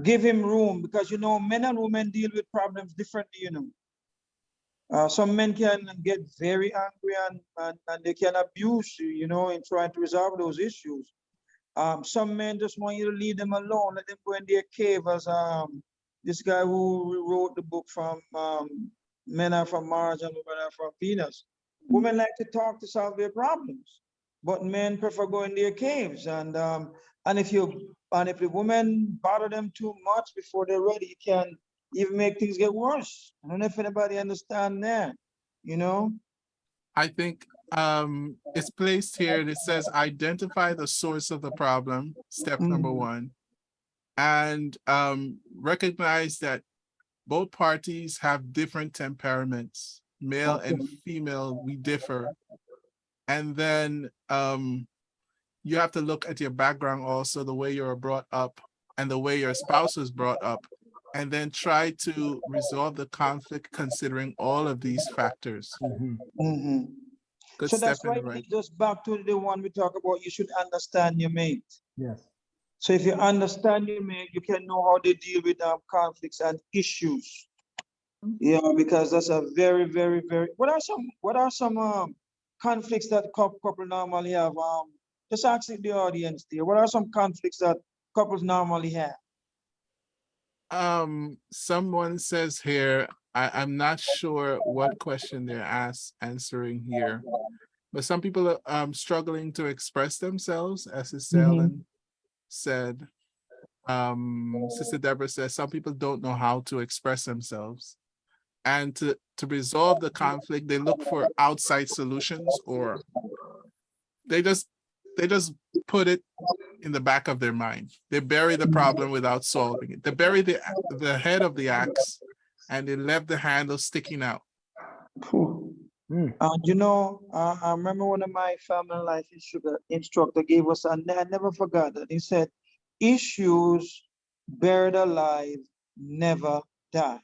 Give him room because you know, men and women deal with problems differently, you know. Uh, some men can get very angry and, and, and they can abuse you, you know, in trying to resolve those issues. Um, some men just want you to leave them alone, let them go in their cave as, um, this guy who wrote the book from, um, Men Are From Mars and Women Are From Venus. Women like to talk to solve their problems, but men prefer going in their caves and, um, and if you, and if the women bother them too much before they're ready, you can even make things get worse. I don't know if anybody understand that, you know? I think um it's placed here and it says identify the source of the problem, step number Mhm. one. And um recognize that both parties have different temperaments, male and female, we differ. And then um you have to look at your background also, the way you were brought up and the way your spouse was brought up. And then try to resolve the conflict considering all of these factors. Mhm. Mhm. Good So step that's in the right, right. just back to the one we talk about, you should understand your mate. Yes. So if you understand your mate, you can know how they deal with um, conflicts and issues. Yeah, because that's a very, very, very, what are some, what are some um, conflicts that cou- couple normally have? Um, just ask the audience there, what are some conflicts that couples normally have? Um, someone says here, I, I'm not sure what question they're asked answering here. But some people are um struggling to express themselves, as Sister Mhm. Said. Um, Sister Deborah says some people don't know how to express themselves. And to, to resolve the conflict, they look for outside solutions or they just, they just put it in the back of their mind. They bury the problem without solving it. They bury the, the head of the axe and they left the handle sticking out. Mm. And you know, uh, I remember one of my family life instru- instructor gave us, and I never forgot that. He said, issues buried alive never die.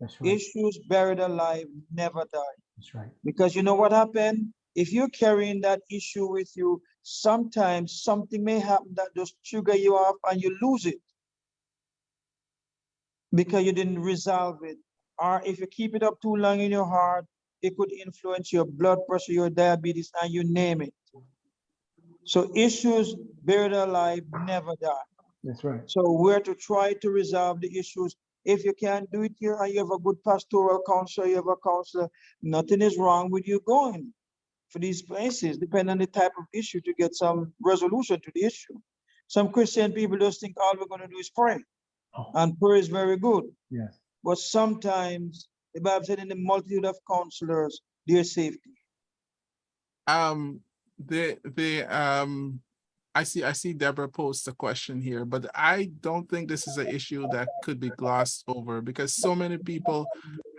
That's right. Issues buried alive never die. That's right. Because you know what happened? If you're carrying that issue with you, sometimes something may happen that just trigger you off and you lose it. Because you didn't resolve it. Or if you keep it up too long in your heart, it could influence your blood pressure, your diabetes, and you name it. So issues buried alive never die. That's right. So we're to try to resolve the issues. If you can't do it here and you have a good pastoral counselor, you have a counselor, nothing is wrong with you going for these places, depending on the type of issue to get some resolution to the issue. Some Christian people just think all we're gonna do is pray. Oh. And prayer is very good, Yes. but sometimes the Bible said in the multitude of counselors, there's safety. Um, the, the, um, I see, I see Deborah post a question here, but I don't think this is an issue that could be glossed over because so many people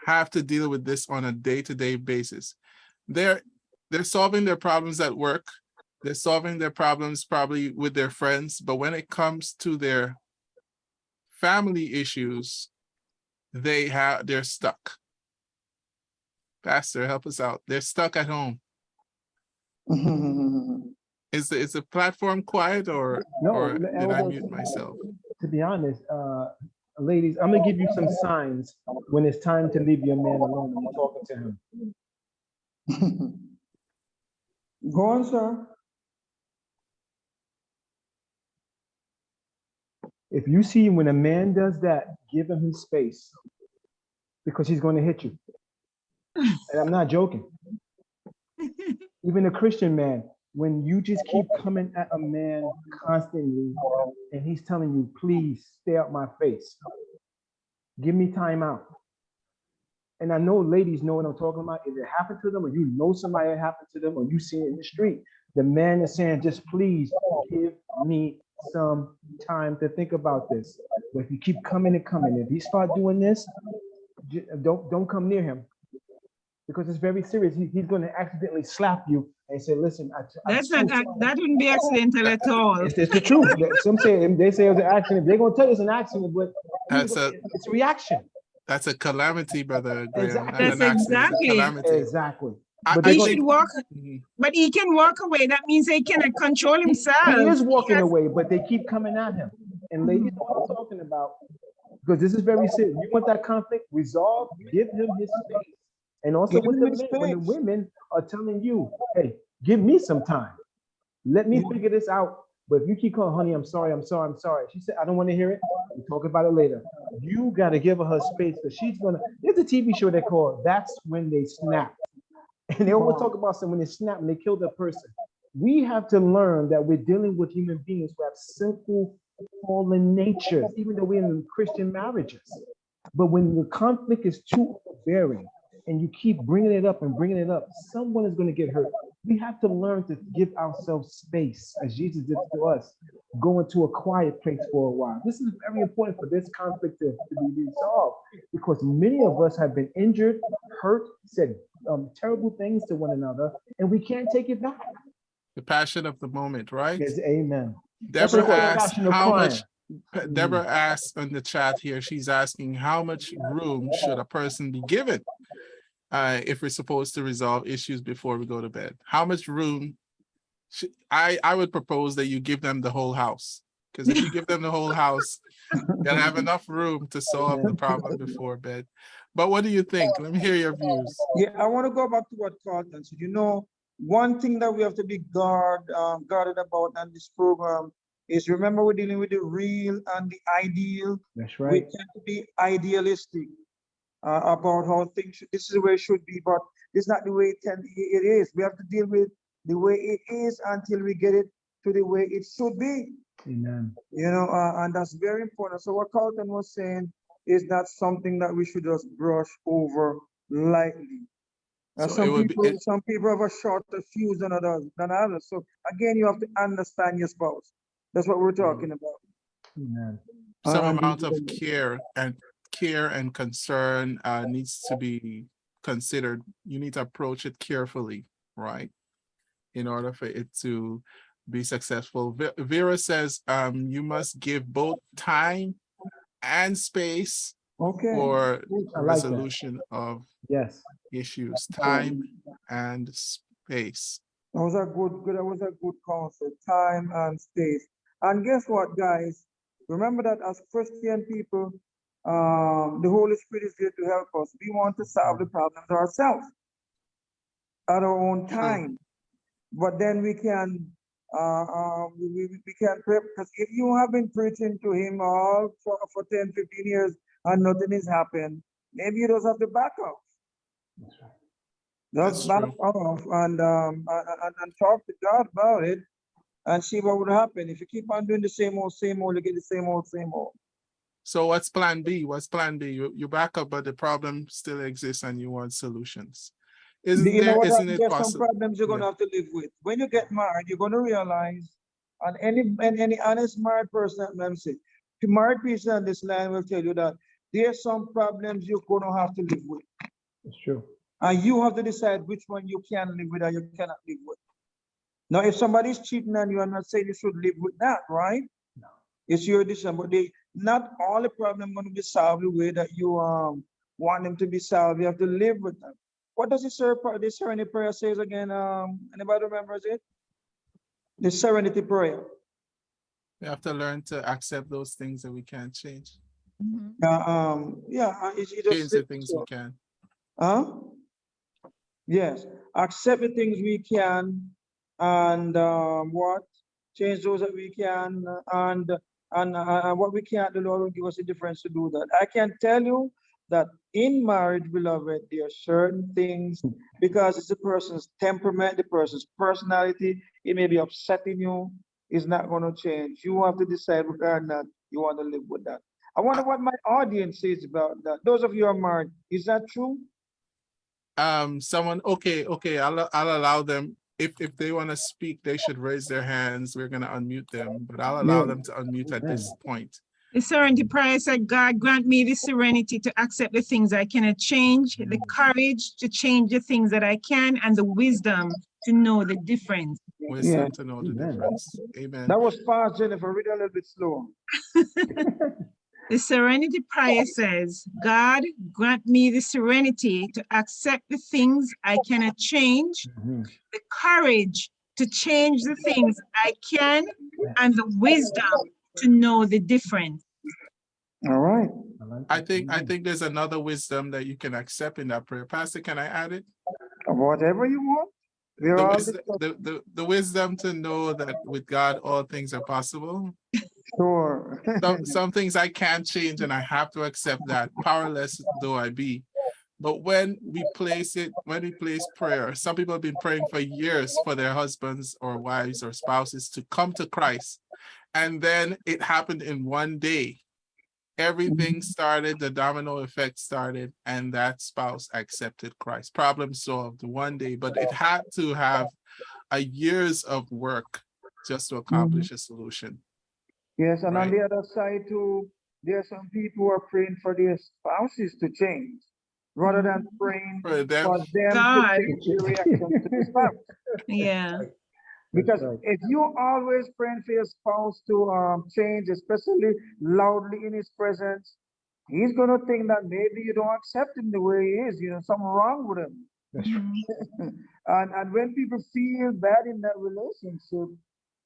have to deal with this on a day-to-day basis. They're, they're solving their problems at work. They're solving their problems probably with their friends, but when it comes to their family issues, they have, they're stuck. Pastor, help us out. They're stuck at home. Is the, is the platform quiet or, No, or did I mute myself? To be honest, uh, ladies, I'm gonna give you some signs when it's time to leave your man alone when you're talking to him. Go on, sir. If you see when a man does that, give him his space because he's going to hit you. And I'm not joking. Even a Christian man, when you just keep coming at a man constantly and he's telling you, please stay out my face, give me time out. And I know ladies know what I'm talking about. If it happened to them, or you know somebody it happened to them, or you see it in the street, the man is saying, just please give me some time to think about this. But if you keep coming and coming, if he start doing this, don't don't come near him because it's very serious. He- he's going to accidentally slap you and say, "Listen, I, I That's not, ac- that wouldn't be accidental at all. It's, it's the truth. Some say they say it was an accident. They're going to tell you it's an accident, but That's a- it's a reaction. That's a calamity, brother Graham. Exactly. That's accident, it's a exactly- calamity. Exactly. But I they He should walk, Mhm. but he can walk away. That means he cannot control himself. He is walking has- away, but they keep coming at him. And ladies, what I'm talking about, because this is very serious. You want that conflict resolved, give him his space. And also Give with him the men, when the women are telling you, hey, give me some time. Let me figure this out. But if you keep calling, honey, I'm sorry, I'm sorry, I'm sorry. She said, I don't want to hear it. We'll talk about it later. You got to give her her space because she's going to, there's a TV show they call That's When They Snap. And they always talk about some when they snap and they kill the person. We have to learn that we're dealing with human beings who have simple fallen natures, even though we're in Christian marriages. But when the conflict is too overbearing and you keep bringing it up and bringing it up, someone is going to get hurt. We have to learn to give ourselves space, as Jesus did to us, go into a quiet place for a while. This is very important for this conflict to, to be resolved because many of us have been injured, hurt, said um, terrible things to one another, and we can't take it back. The passion of the moment, right? Yes, amen. Deborah asked how crime. much, Deborah asked in the chat here, she's asking how much room should a person be given? Uh, if we're supposed to resolve issues before we go to bed, how much room? should- I, I would propose that you give them the whole house. Because if you give them the whole house, they'll have enough room to solve the problem before bed. But what do you think? Let me hear your views. Yeah, I want to go back to what Carlton said. You know, one thing that we have to be guard, um, guarded about on this program is remember we're dealing with the real and the ideal. That's right. We right. tend to be idealistic uh, about how things, should- this is the way it should be, but it's not the way it can, it is. We have to deal with the way it is until we get it to the way it should be. Amen. You know, uh, and that's very important. So what Carlton was saying is not something that we should just brush over lightly. Uh, So some would be- people, it- some people have a shorter fuse than others, than others. So again, you have to understand your spouse. That's what we're talking about. Amen. some And- amount of care and care and concern uh, needs to be considered. You need to approach it carefully, right? In order for it to be successful. Vera says um, you must give both time and space Okay. for like that. resolution of Yes. issues, time and space. That was a good, good, that was a good concept, time and space. And guess what, guys? Remember that as Christian people, um, the Holy Spirit is here to help us. We want to solve the problems ourselves at our own time. But then we can, uh, uh, we, we, can pray, because if you have been preaching to him all for, for 10, 15 years and nothing has happened, maybe you just have to back off. That's Just back true. off and, um, and, and talk to God about it and see what would happen. If you keep on doing the same old, same old, you get the same old, same old. So what's plan B? What's plan B? You, you back up, but the problem still exists and you want solutions. Isn't You know there, what? isn't There's it some problems you're gonna Yeah. have to live with. When you get married, you're gonna realize And any, and any honest married person, let me say, the married person on this line will tell you that there's some problems you're gonna have to live with. It's true. And you have to decide which one you can live with and you cannot live with. Now, if somebody's cheating on you, I'm not saying you should live with that, right? No. It's your decision, but they, not all the problem gonna be solved the way that you, um, want them to be solved. You have to live with them. What does the ser, the serenity prayer says again? Um, anybody remembers it? The serenity prayer. We have to learn to accept those things that we can't change. Mhm. Yeah, um, yeah, uh, it, it just Change the things so. we can. Huh? Yes, accept the things we can and um, what? Change those that we can uh, and and uh, and what we can't, the Lord will give us a difference to do that. I can tell you that in marriage, beloved, there are certain things because it's the person's temperament, the person's personality, it may be upsetting you, it's not going to change. You have to decide whether or not you want to live with that. I wonder what my audience says about that. Those of you are married, is that true? Um, someone, okay, okay, I'll, I'll allow them. If, if they want to speak, they should raise their hands. We're gonna unmute them, but I'll allow them to unmute at this point. The serenity prayer said, God grant me the serenity to accept the things I cannot change, the courage to change the things that I can, and the wisdom to know the difference. Wisdom to know the Amen. difference. Amen. That was fast, Jennifer. Read a little bit slower. The serenity prayer says, God grant me the serenity to accept the things I cannot change, Mhm. the courage to change the things I can, and the wisdom to know the difference. All right. I think, I think there's another wisdom that you can accept in that prayer. Pastor, can I add it? Whatever you want. We're The wisdom, the, the, the wisdom to know that with God, all things are possible. Sure. Some, some things I can't change and I have to accept that, powerless though I be. But when we place it, when we place prayer, some people have been praying for years for their husbands or wives or spouses to come to Christ. And then it happened in one day. Everything mm-hmm. started, the domino effect started, and that spouse accepted Christ. Problem solved one day, but it had to have a years of work just to accomplish mm-hmm. a solution. Yes, and on Right. the other side too, there are some people who are praying for their spouses to change rather than praying For them, for them God. to change their reaction to the spouse. Yeah. Because right. if you always praying for your spouse to um change, especially loudly in his presence, he's gonna think that maybe you don't accept him the way he is, you know, something wrong with him. That's right. Mhm. And and when people feel bad in that relationship,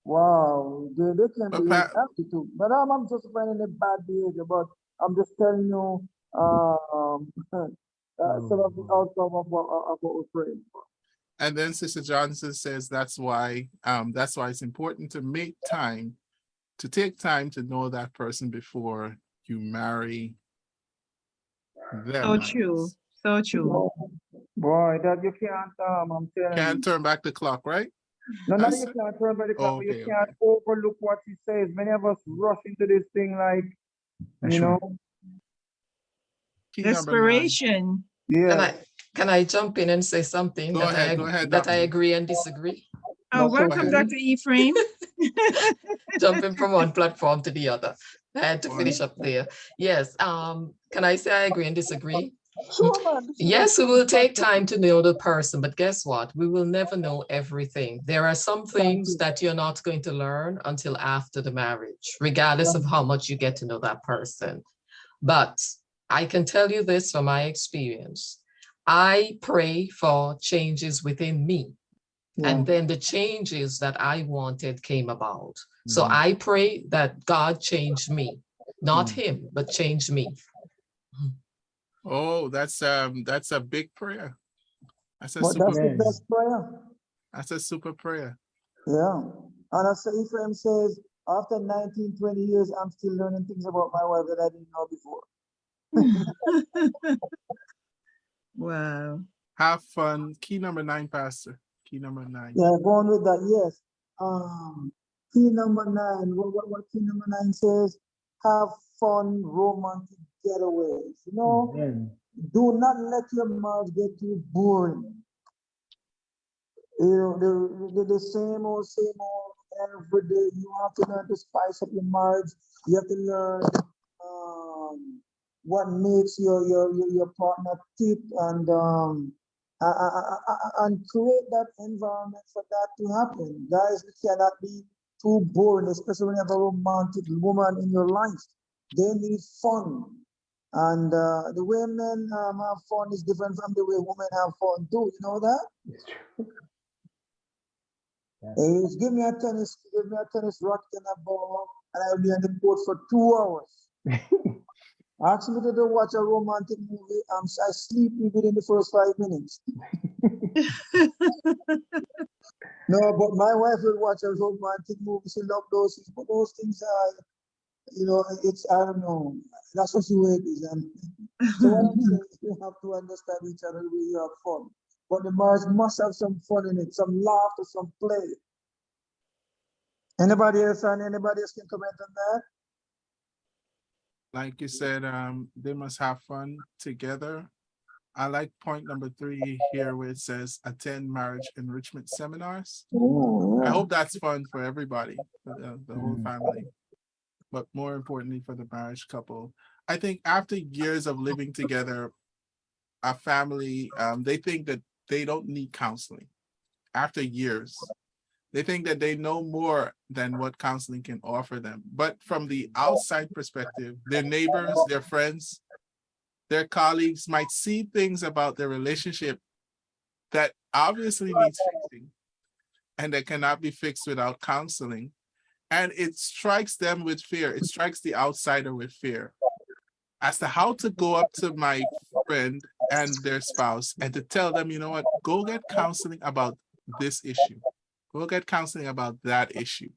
wow, they, they can But be Pat- attitude. But I'm, I'm just finding a bad behavior, but I'm just telling you, um, uh, some of the outcome of what, of what we're praying for. And then Sister Johnson says that's why, um, that's why it's important to make time, to take time to know that person before you marry them. So true. So true. Boy, that you can't, um, I'm telling you. Can't turn back the clock, right? No, no, you can't turn back the clock, Okay, you can't overlook what he says. Many of us rush into this thing like, That's you right. know, Key number nine. Can yeah. I, can I jump in and say something? Go that I ahead, ag- go ahead, That I agree and disagree, Oh, That's welcome, okay. Dr. Ephraim. jumping from one platform to the other. I had to finish up there. Yes, um, can I say I agree and disagree? Sure, man. this is Yes, we will take time to know the person, but guess what? We will never know everything. There are some things that you're not going to learn until after the marriage, regardless of how much you get to know that person. But I can tell you this from my experience. I pray for changes within me. Yeah. And then the changes that I wanted came about. So Mhm. I pray that God changed me, not Mm. him, but changed me. Oh, that's, um, that's a big prayer. That's a But that's super, the best prayer. that's a super prayer. Yeah. And as Ephraim says, after 19, 20 years, I'm still learning things about my wife that I didn't know before. Wow. Have fun. Key number nine, Pastor. Key number nine. Yeah, going with that, yes. Um, key number nine, what, what, what key number nine says? Have fun, romantic getaways. You know, Amen. do not let your marriage get too boring. You know, the, the, the same old, same old, every day. You have to learn to spice up your marriage. You have to learn um, what makes your your your, your partner tick and um and create that environment for that to happen. Guys, we cannot be too boring, especially when you have a romantic woman in your life. They need fun. And uh, the way men um, have fun is different from the way women have fun too. You know that? It's true. Just give me a tennis, give me a tennis racket and a ball, and I'll be on the court for two hours. Ask me to do watch a romantic movie. I'm I sleep within the first five minutes. No, but my wife will watch a romantic movie. She love those things, but those things are, you know, it's I don't know. That's what she way it is. And so what I'm saying is you have to understand each other the way you have fun. But the marriage must have some fun in it, some laughter, some play. Anybody else and anybody else can comment on that? Like you said, um, they must have fun together. I like point number three here where it says attend marriage enrichment seminars. I hope that's fun for everybody, for the, the whole Mm. family. But more importantly for the marriage couple. I think after years of living together, a family, um, they think that they don't need counseling. After years, they think that they know more than what counseling can offer them. But from the outside perspective, their neighbors, their friends, their colleagues might see things about their relationship that obviously needs fixing and that cannot be fixed without counseling. And it strikes them with fear. It strikes the outsider with fear as to how to go up to my friend and their spouse and to tell them, you know what, go get counseling about this issue. Go get counseling about that issue.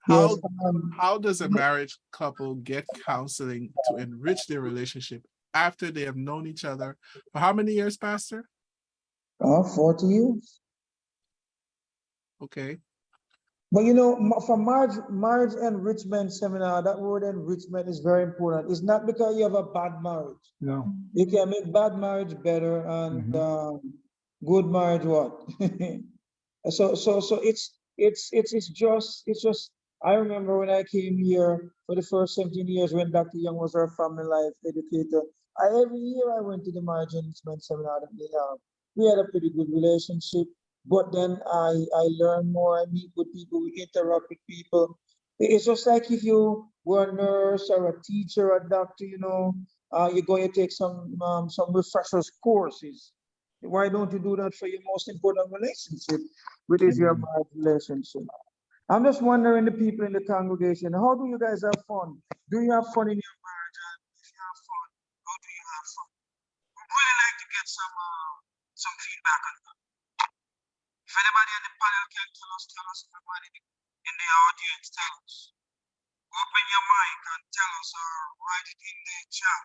How, Yes, um, how does a marriage couple get counseling to enrich their relationship after they have known each other for how many years, Pastor? uh, forty years. Okay, But you know, for marriage, marriage enrichment seminar, that word enrichment is very important. It's not because you have a bad marriage. No. You can make bad marriage better and um, good marriage what? so so so it's it's it's it's just it's just I remember when I came here for the first 17 years when Dr. Young was our family life educator. I every year I went to the marriage enrichment seminar that they have. We had a pretty good relationship, but then I I learn more, I meet with people, we interact with people. It's just like if you were a nurse or a teacher or a doctor, you know, uh, you're going to take some, um, some refreshers courses. Why don't you do that for your most important relationship, which is your marriage relationship? I'm just wondering, the people in the congregation, how do you guys have fun? Do you have fun in your marriage? And if you have fun, how do you have fun? We'd really like to get some, uh, some feedback on that. If anybody on the panel can tell us, tell us, everybody in the audience, tell us. Open your mic and tell us uh, or write it in the chat.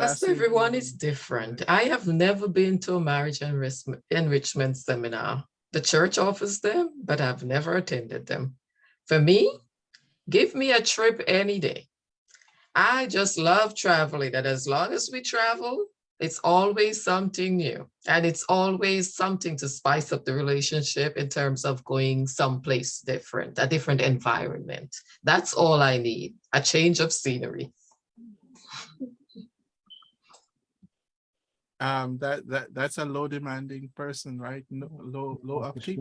As Pastor, everyone is different. I have never been to a marriage enrichment, enrichment seminar. The church offers them, but I've never attended them. For me, give me a trip any day. I just love traveling, and as long as we travel, it's always something new. And it's always something to spice up the relationship in terms of going someplace different, a different environment. That's all I need, a change of scenery. um, that, that, that's a low demanding person, right? No, low, low upkeep,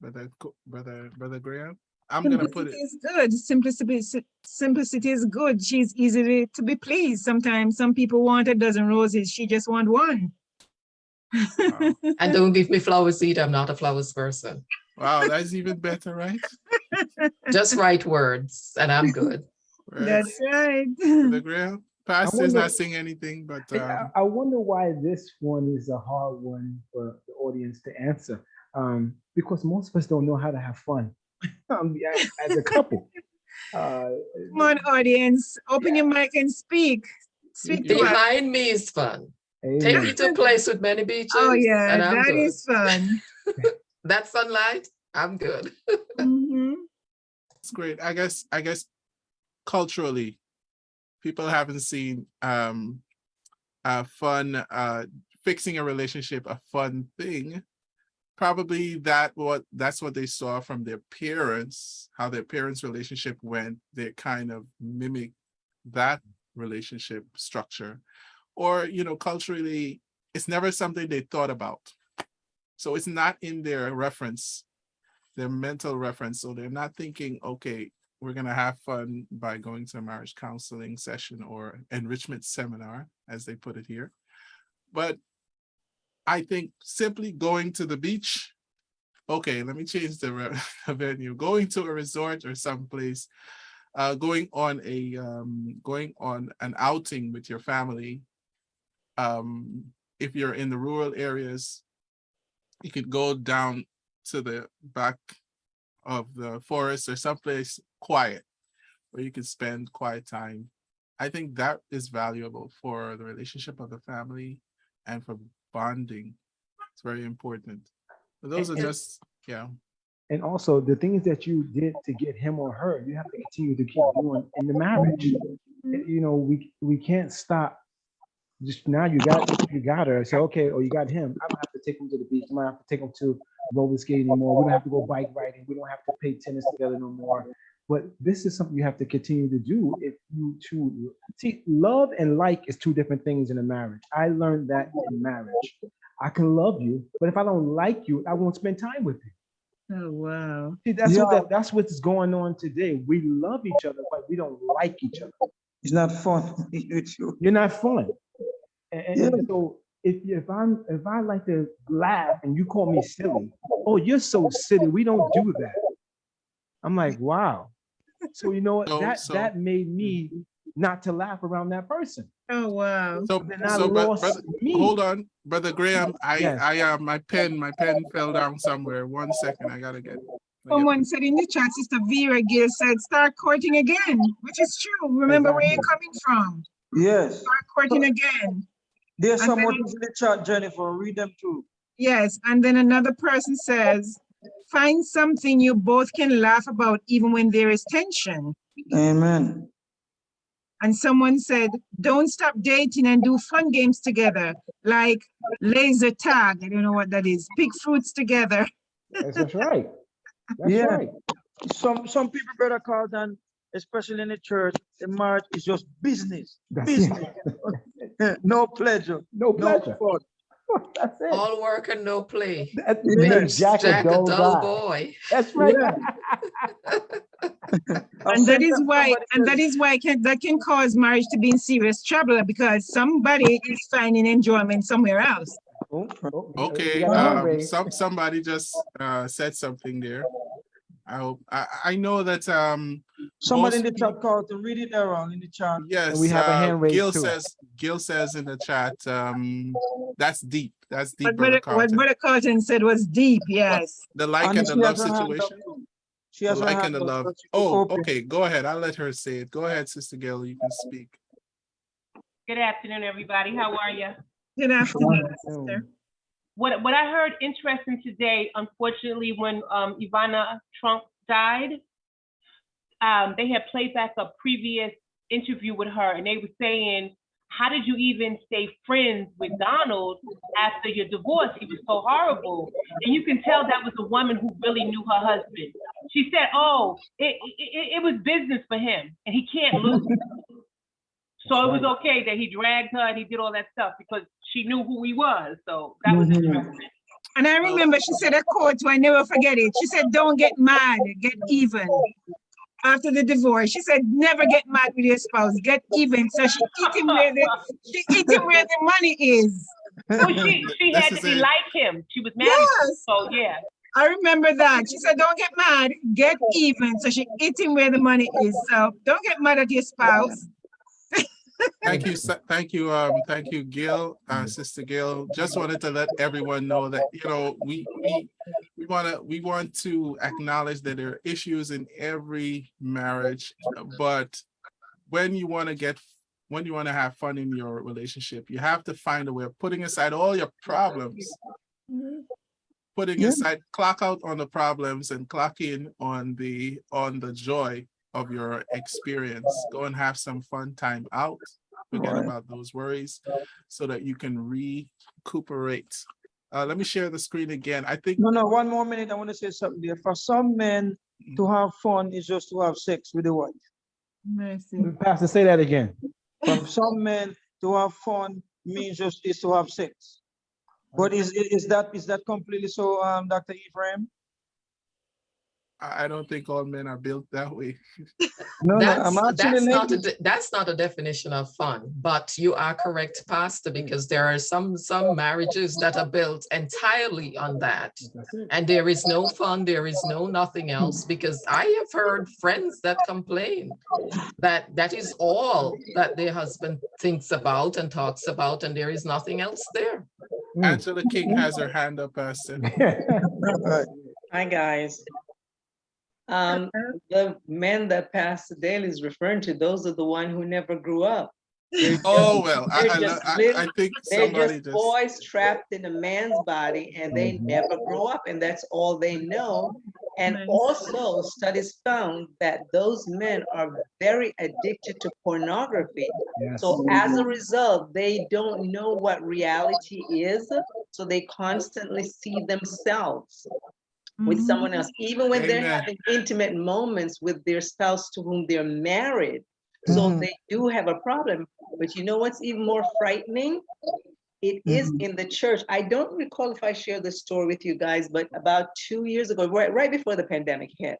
brother, brother, brother Graham. I'm gonna put Simplicity it, is good. Simplicity, simplicity is good. She's easily to be pleased. Sometimes some people want a dozen roses. She just want one. wow. And don't give me flowers either. I'm not a flowers person. Wow, that's even better, right? Just write words and I'm good. Right. That's right. The Graham, pastor's wonder- not saying anything, but, I- um, I I wonder why this one is a hard one for the audience to answer. Um, because most of us don't know how to have fun um, as, as a couple. Uh, Come on, audience, open your mic and speak. Speak. Behind me is fun. Take me to a place with many beaches. Oh, yeah, and I'm that good. is fun. That sunlight, I'm good. Mhm. it's great. I guess, I guess culturally, people haven't seen, um, a fun, uh, fixing a relationship, a fun thing probably that what that's what they saw from their parents, how their parents' relationship went. They kind of mimic that relationship structure. Or, you know, culturally, it's never something they thought about. So it's not in their reference, their mental reference. So they're not thinking, okay, we're gonna have fun by going to a marriage counseling session or enrichment seminar, as they put it here. But I think simply going to the beach, okay, let me change the venue, going to a resort or someplace, uh, going on a, um, going on an outing with your family. Um, if you're in the rural areas, you could go down to the back of the forest or someplace quiet where you can spend quiet time. I think that is valuable for the relationship of the family and for bonding. It's very important. But those are just, yeah. And also the things that you did to get him or her, you have to continue to keep doing in the marriage. Mm-hmm. You know, we we can't stop. Just now you got you got her. Say, okay, or you got him. I don't have to take him to the beach. I don't have to take him to roller skating anymore. We don't have to go bike riding. We don't have to play tennis together no more. But this is something you have to continue to do if you two see love and like is two different things in a marriage. I learned that in marriage. I can love you, but if I don't like you, I won't spend time with you. Oh, wow. See, that's what Yeah. that, that's what's going on today. We love each other, but we don't like each other. It's not fun you. You're not fun. And, and- and Yeah. so if if I'm if I like to laugh and you call me silly, oh, you're so silly. We don't do that. I'm like, wow. So you know what? So- that so- that made me not to laugh around that person. Oh, wow. So, Then so but, brother, hold on, brother Graham, I, Yes. I, uh, my pen, my pen fell down somewhere. One second, I gotta get. I get- Someone said in the chat, Sister Vera Gill said, start courting again, which is true. Remember where you're coming from. Yes, Start courting again. there's And some more in the chat, Jennifer. Read them too. Yes, and then another person says, find something you both can laugh about even when there is tension. Amen. And someone said, don't stop dating and do fun games together, like laser tag. I don't know what that is. Pick fruits together. That's, that's right. That's Yeah. right. Some some people, better call Carlton, especially in the church, the marriage is just business. That's Business. no pleasure, No no pleasure. fun. That's it. All work and no play. That Yeah. makes Jack, Jack a a dull dull boy. That's right. And that is why, and that is why can, that can cause marriage to be in serious trouble because somebody is finding enjoyment somewhere else. Oh, oh, we Okay, got a hand um, some, somebody just, uh, said something there. I hope, I, I know that, um, Somebody in the chat called Carlton, read it there wrong in the chat. yes, we have a uh, hand raised Gill too. says, Gill says in the chat, um, that's deep, that's deep, What brother Brother, what Carlton. Brother Carlton said was deep, yes. The like And and the love has her hand up situation. She The has her like and the love. so she can Oh, open. okay, go ahead. I'll let her say it. Go ahead, Sister Gail, you can speak. Good afternoon, everybody. How are you? Good afternoon, sister. What, what I heard interesting today, unfortunately, when um, Ivana Trump died, um, they had played back a previous interview with her and they were saying, how did you even stay friends with Donald after your divorce? He was so horrible. And you can tell that was a woman who really knew her husband. She said, oh, it, it, it was business for him and he can't lose. So it was okay that he dragged her and he did all that stuff because she knew who he was. So that was Mhm. interesting. And I remember she said a quote, I never forget it. She said, don't get mad, get even. After the divorce, she said, never get mad with your spouse, get even. So she eat him where the, she eat him where the money is. Well, she, she had to be like him. She was married, Yes, so yeah. I remember that. She said, don't get mad, get even. So she eat him where the money is. So don't get mad at your spouse. Thank you, thank you, um, thank you, Gail, uh, Sister Gail. Just wanted to let everyone know that, you know, we, we, we wanna, we want to acknowledge that there are issues in every marriage, but when you wanna get, when you wanna have fun in your relationship, you have to find a way of putting aside all your problems. Putting Yeah. aside, clock out on the problems and clock in on the, on the joy of your experience. Go and have some fun time out. Forget Right. about those worries so that you can recuperate Uh, let me share the screen again. I think No, no, one more minute. I want to say something there. For some men, to have fun is just to have sex with the wife. Mercy. Pastor, say that again. For some men, to have fun means just is to have sex. But is, is that, is that completely so, um, Dr. Ephraim? I I don't think all men are built that way. No, no, That's, I'm actually. that's not, a that's not a definition of fun, but you are correct, Pastor, because there are some, some marriages that are built entirely on that. And there is no fun, there is no nothing else, because I have heard friends that complain that that is all that their husband thinks about and talks about, and there is nothing else there. Angela King has her hand up, Pastor. Hi, guys. Um, the men that pass the Daly is referring to, those are the one who never grew up. They're Oh, well, I, I, just I- I little- think They're just just, boys trapped in a man's body and they Mhm. never grow up and that's all they know. And also studies found that those men are very addicted to pornography. Yes. So as a result, they don't know what reality is. So they constantly see themselves with Mhm. someone else, even when they're having intimate moments with their spouse to whom they're married. So Mhm. they do have a problem. But you know what's even more frightening? It is in the church. I don't recall if I shared this story with you guys, but about two years ago, right, right before the pandemic hit,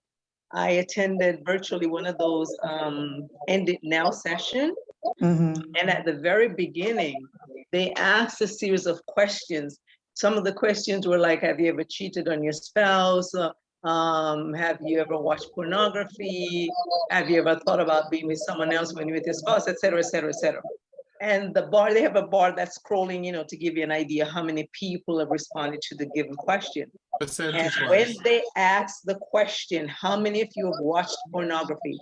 I attended virtually one of those um, end it now session. Mhm. And at the very beginning, they asked a series of questions. Some of the questions were like, have you ever cheated on your spouse? Uh, Um, have you ever watched pornography? Have you ever thought about being with someone else when you're with your spouse, et cetera, et cetera, et cetera. And the bar, they have a bar that's scrolling, you know, to give you an idea how many people have responded to the given question. And when they ask the question, how many of you have watched pornography?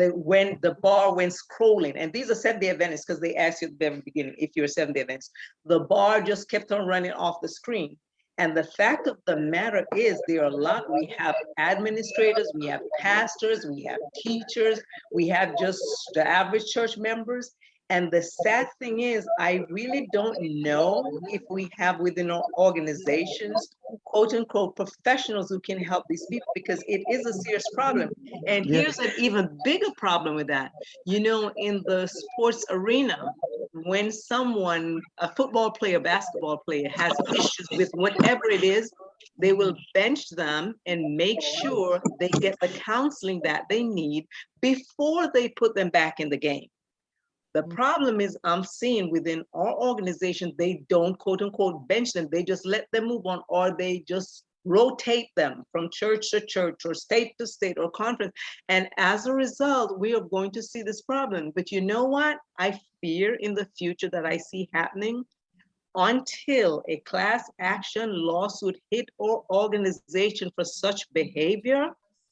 The, when the bar went scrolling, and these are Seventh-day Adventists, because they asked you at the very beginning, if you're a Adventist, the bar just kept on running off the screen. And the fact of the matter is, there are a lot, we have administrators, we have pastors, we have teachers, we have just the average church members. And the sad thing is, I really don't know if we have within our organizations, quote unquote, professionals who can help these people because it is a serious problem. And Yeah. here's an even bigger problem with that. You know, in the sports arena, when someone, a football player, basketball player has issues with whatever it is, they will bench them and make sure they get the counseling that they need before they put them back in the game. The mm. problem is I'm seeing within our organization, they don't quote unquote bench them. They just let them move on or they just rotate them from church to church or state to state or conference. And as a result, we are going to see this problem. But you know what? I fear in the future that I see happening until a class action lawsuit hit our organization for such behavior,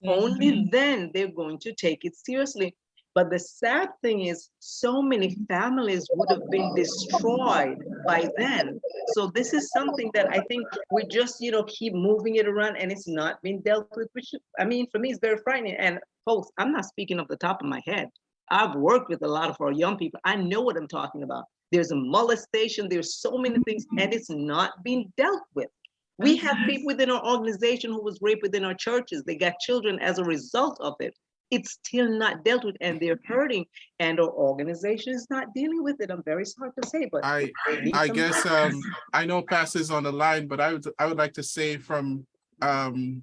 only mm-hmm. then they're going to take it seriously. But the sad thing is, so many families would have been destroyed by then. So this is something that I think we just, you know, keep moving it around and it's not being dealt with, which, I mean, for me, it's very frightening. And folks, I'm not speaking off the top of my head. I've worked with a lot of our young people. I know what I'm talking about. There's a molestation, there's so many things, and it's not being dealt with. We have people within our organization who was raped within our churches. They got children as a result of it. It's still not dealt with and they're hurting and our organization is not dealing with it. I'm very sorry to say, but. I, I guess, um, I know Pastor's on the line, but I would, I would like to say from, um,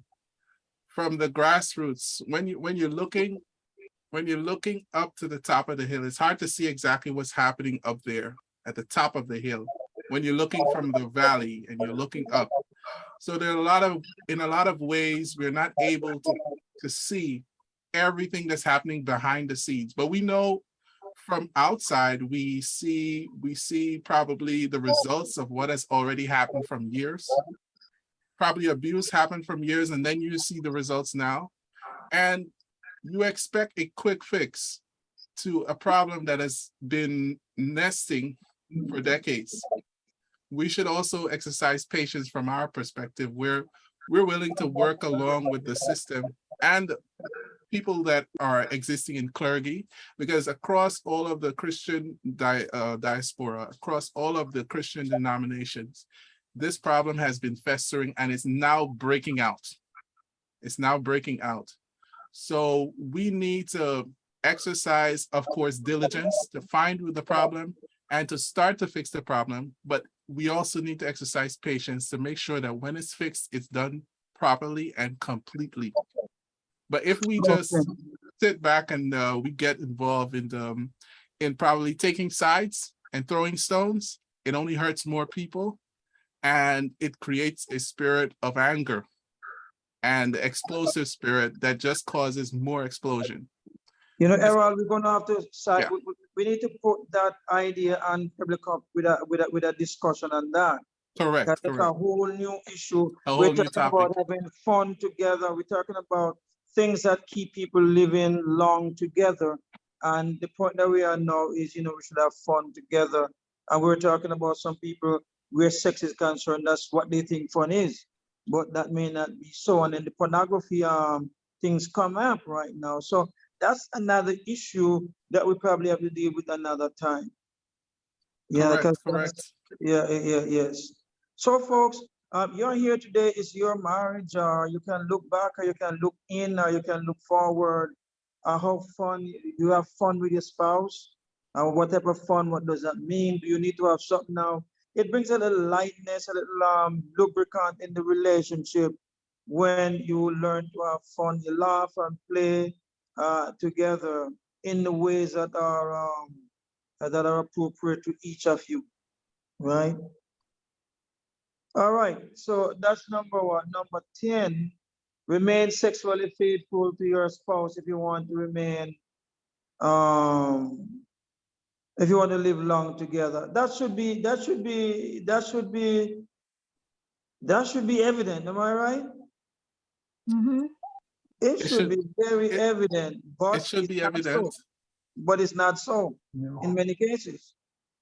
from the grassroots, when you, when you're looking, when you're looking up to the top of the hill, it's hard to see exactly what's happening up there at the top of the hill. When you're looking from the valley and you're looking up. So there are a lot of, in a lot of ways, we're not able to, to see everything that's happening behind the scenes, but we know from outside, we see, we see probably the results of what has already happened from years. Probably abuse happened from years and then you see the results now. And you expect a quick fix to a problem that has been nesting for decades. We should also exercise patience from our perspective where we're willing to work along with the system and people that are existing in clergy, because across all of the Christian di uh, diaspora, across all of the Christian denominations, this problem has been festering and is now breaking out. It's now breaking out. So we need to exercise, of course, diligence to find the problem and to start to fix the problem. But we also need to exercise patience to make sure that when it's fixed, it's done properly and completely. But if we just sit back and uh, we get involved in the, um, in probably taking sides and throwing stones, it only hurts more people. And it creates a spirit of anger and explosive spirit that just causes more explosion. You know, Errol, we're gonna have to, side- Yeah. we, we- need to put that idea and public come with a, with a, with a discussion on that. Correct, That's a whole new issue. A whole We're talking about having fun together. We're talking about things that keep people living long together. And the point that we are now is, you know, we should have fun together. And we're talking about some people where sex is concerned, that's what they think fun is. But that may not be so. And then the pornography um things come up right now. So that's another issue that we probably have to deal with another time. Yeah, Correct, correct. yeah, yeah, yeah, yes. So folks, um, you're here today, it's your marriage, or you can look back, or you can look in, or you can look forward. Uh, how fun, you have fun with your spouse? Uh, what type of fun, what does that mean? Do you need to have something now? It brings a little lightness, a little um, lubricant in the relationship when you learn to have fun, you laugh and play uh, together in the ways that are um, that are appropriate to each of you right? All right, so that's number one. Number 10, remain sexually faithful to your spouse if you want to remain, um, if you want to live long together. That should be, that should be, that should be, that should be evident, am I right? Mm -hmm. It It should should- be very it- evident, but It should it's be not so. evident. But it's not so No. in many cases.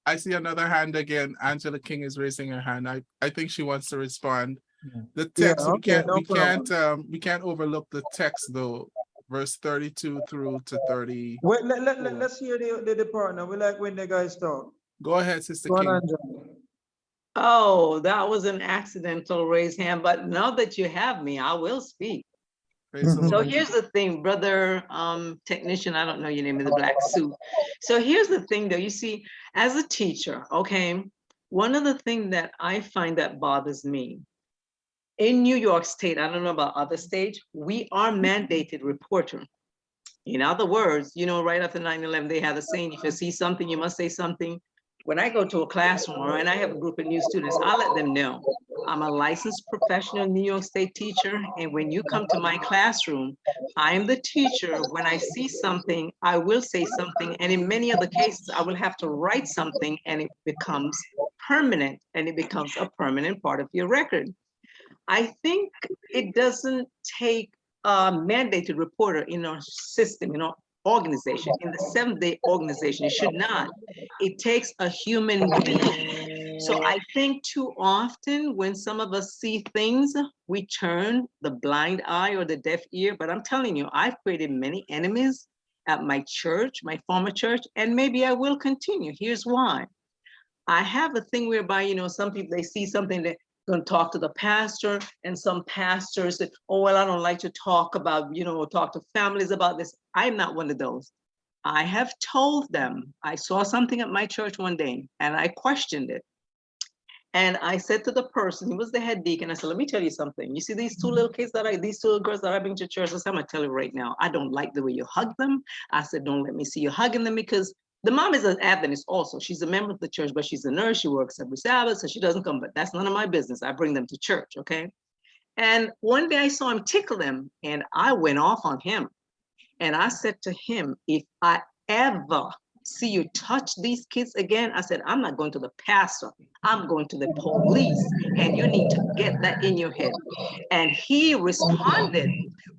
I see another hand again. Angela King is raising her hand. I, I think she wants to respond. Yeah. The Yeah, text, we can't, no we can't, um, we can't overlook the text though, verse thirty-two through to thirty. Wait, let, let, let, let's hear the, the, the partner. We like when the guys talk. Go ahead, Sister Go King. Angela. Oh, that was an accidental raised hand, but now that you have me, I will speak. Praise the Mhm. So here's the thing, brother um, technician, I don't know your name in the black suit. So here's the thing though, you see, as a teacher, okay, one of the things that I find that bothers me, in New York State, I don't know about other states, we are mandated reporter. In other words, you know, right after 9/11, they had a saying, if you see something, you must say something. When I go to a classroom and I have a group of new students, I let them know. I'm a licensed professional New York State teacher, and when you come to my classroom, I am the teacher. When I see something, I will say something, and in many other cases, I will have to write something, and it becomes permanent, and it becomes a permanent part of your record. I think it doesn't take a mandated reporter in our system, in our organization, in the seventh day organization, it should not. It takes a human being. So I think too often when some of us see things, we turn the blind eye or the deaf ear. But I'm telling you, I've created many enemies at my church, my former church, and maybe I will continue. Here's why. I have a thing whereby, you know, some people, they see something that going to talk to the pastor and some pastors that, oh, well, I don't like to talk about, you know, talk to families about this. I'm not one of those. I have told them, I saw something at my church one day and I questioned it. And I said to the person, he was the head deacon, I said, let me tell you something. You see these two mm-hmm. little kids that I, these two girls that I bring to church, I said, I'm gonna tell you right now, I don't like the way you hug them. I said, don't let me see you hugging them because the mom is an Adventist also. She's a member of the church, but she's a nurse. She works every Sabbath, so she doesn't come, but that's none of my business. I bring them to church, okay? And one day I saw him tickle them and I went off on him. And I said to him, if I ever see you touch these kids again, I said, I'm not going to the pastor. I'm going to the police. And you need to get that in your head. And he responded,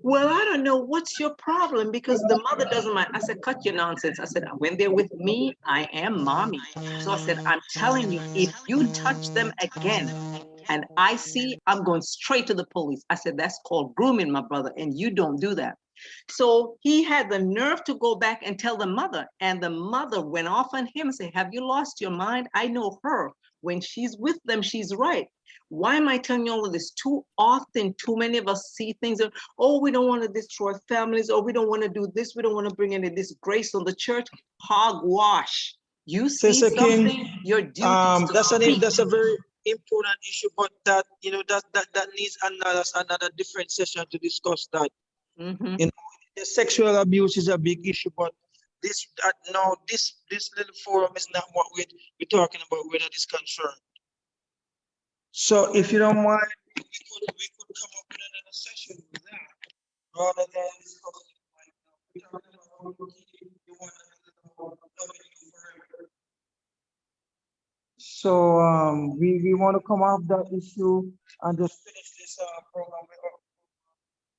well, I don't know what's your problem because the mother doesn't mind. I said, cut your nonsense. I said, when they're with me, I am mommy. So I said, I'm telling you, if you touch them again, and I see, I'm going straight to the police. I said, that's called grooming, my brother, and you don't do that. So he had the nerve to go back and tell the mother, and the mother went off on him and said, have you lost your mind? I know her When she's with them, she's right. Why am I telling you all of this? Too often, too many of us see things that, oh, we don't want to destroy families, or we don't want to do this, we don't want to bring any disgrace on the church. Hogwash. You see Sister King, something, your duty Um, that's an, that's a very important issue, but that, you know, that, that, that needs another, another different session to discuss that. Mhm. The sexual abuse is a big issue, but this, uh, no, this, this little forum is not what we're, we're talking about that is concerned. So if you don't mind, we could, we could come up with another session with that, rather than now. We're you. So, um, we, we want to come off that issue and just finish this, uh, program with. our-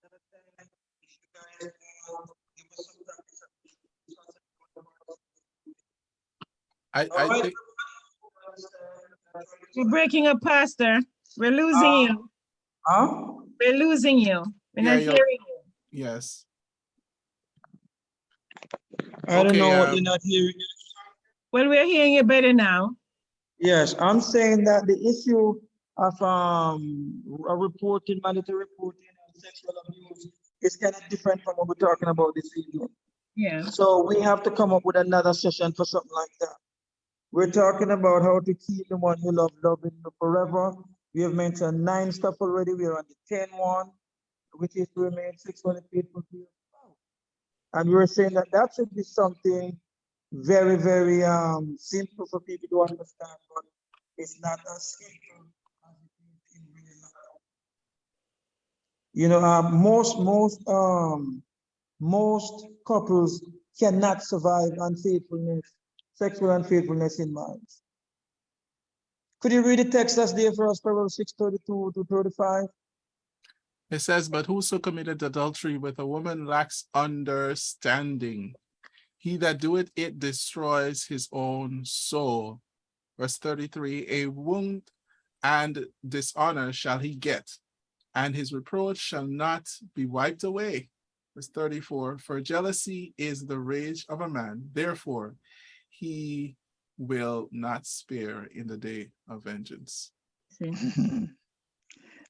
another time, if you guys, uh, give us some practice. I, All I right. think, You're breaking up, Pastor. We're losing Uh, you. Huh? We're losing you. We're Yeah, not you're- hearing you. yes. I don't Okay, know what um, you're not hearing. Well, we're hearing you better now. Yes, I'm saying that the issue of um a reporting, mandatory reporting on sexual abuse is kind of different from what we're talking about this evening. Yeah. So we have to come up with another session for something like that. We're talking about how to keep the one you love loving you forever. We have mentioned nine stuff already. We're on the 10 one, which is to remain sexually faithful. And we were saying that that should be something very, very um simple for people to understand, but it's not as simple as it is in real life. You know, um, most, most, um, most couples cannot survive unfaithfulness, sexual unfaithfulness in marriage. Could you read the text that's there for us, Proverbs six thirty-two to thirty-five? It says, but whoso committed adultery with a woman lacks understanding. He that doeth it destroys his own soul. Verse thirty-three, a wound and dishonor shall he get, and his reproach shall not be wiped away. Verse thirty-four, for jealousy is the rage of a man, therefore he will not spare in the day of vengeance.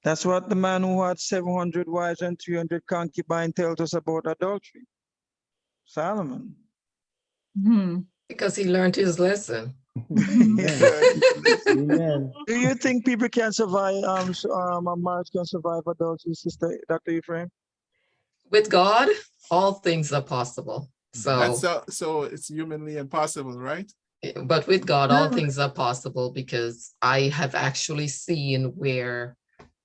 That's what the man who had seven hundred wives and three hundred concubines tells us about adultery. Solomon. Hmm. Because he learned his lesson. Do you think people can survive, um, um, a marriage can survive adultery, sister, Dr. Ephraim? With God, all things are possible. That's So, so, so it's humanly impossible, right? eh, but with God, all things are possible because I have actually seen where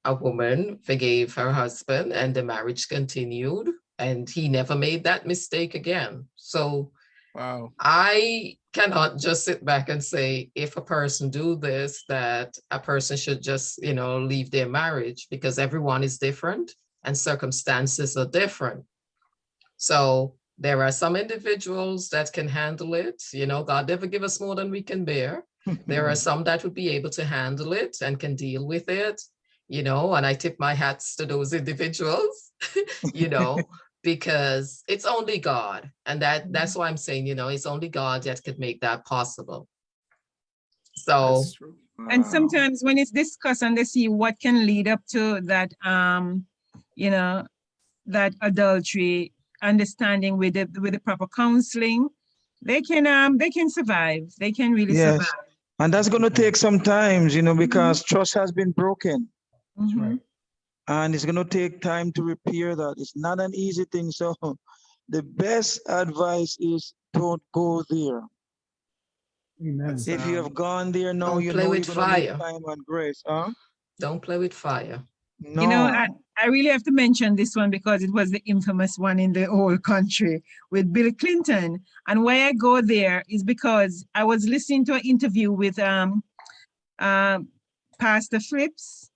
a woman forgave her husband and the marriage continued and he never made that mistake again. So Wow. I cannot just sit back and say, if a person do this, that a person should just, you know, leave their marriage because everyone is different and circumstances are different. So there are some individuals that can handle it. You know, God never give us more than we can bear. There are some that would be able to handle it and can deal with it, you know, and I tip my hats to those individuals, you know, because it's only God. And that that's why I'm saying, you know, it's only God that could make that possible. So That's. And sometimes when it's discussed and they see what can lead up to that, um, you know, that adultery, understanding with the, with the proper counseling, they can, um, they can survive. They can really Yes. survive. And that's gonna take some times, you know, because trust has been broken. Mhm. And it's gonna take time to repair that. It's not an easy thing, so the best advice is don't go there. Amen. If you have gone there, now Don't you play know with fire. time and grace, huh? don't play with fire. You know, I, I really have to mention this one because it was the infamous one in the whole country with Bill Clinton. And why I go there is because I was listening to an interview with um, um, Pastor Flips.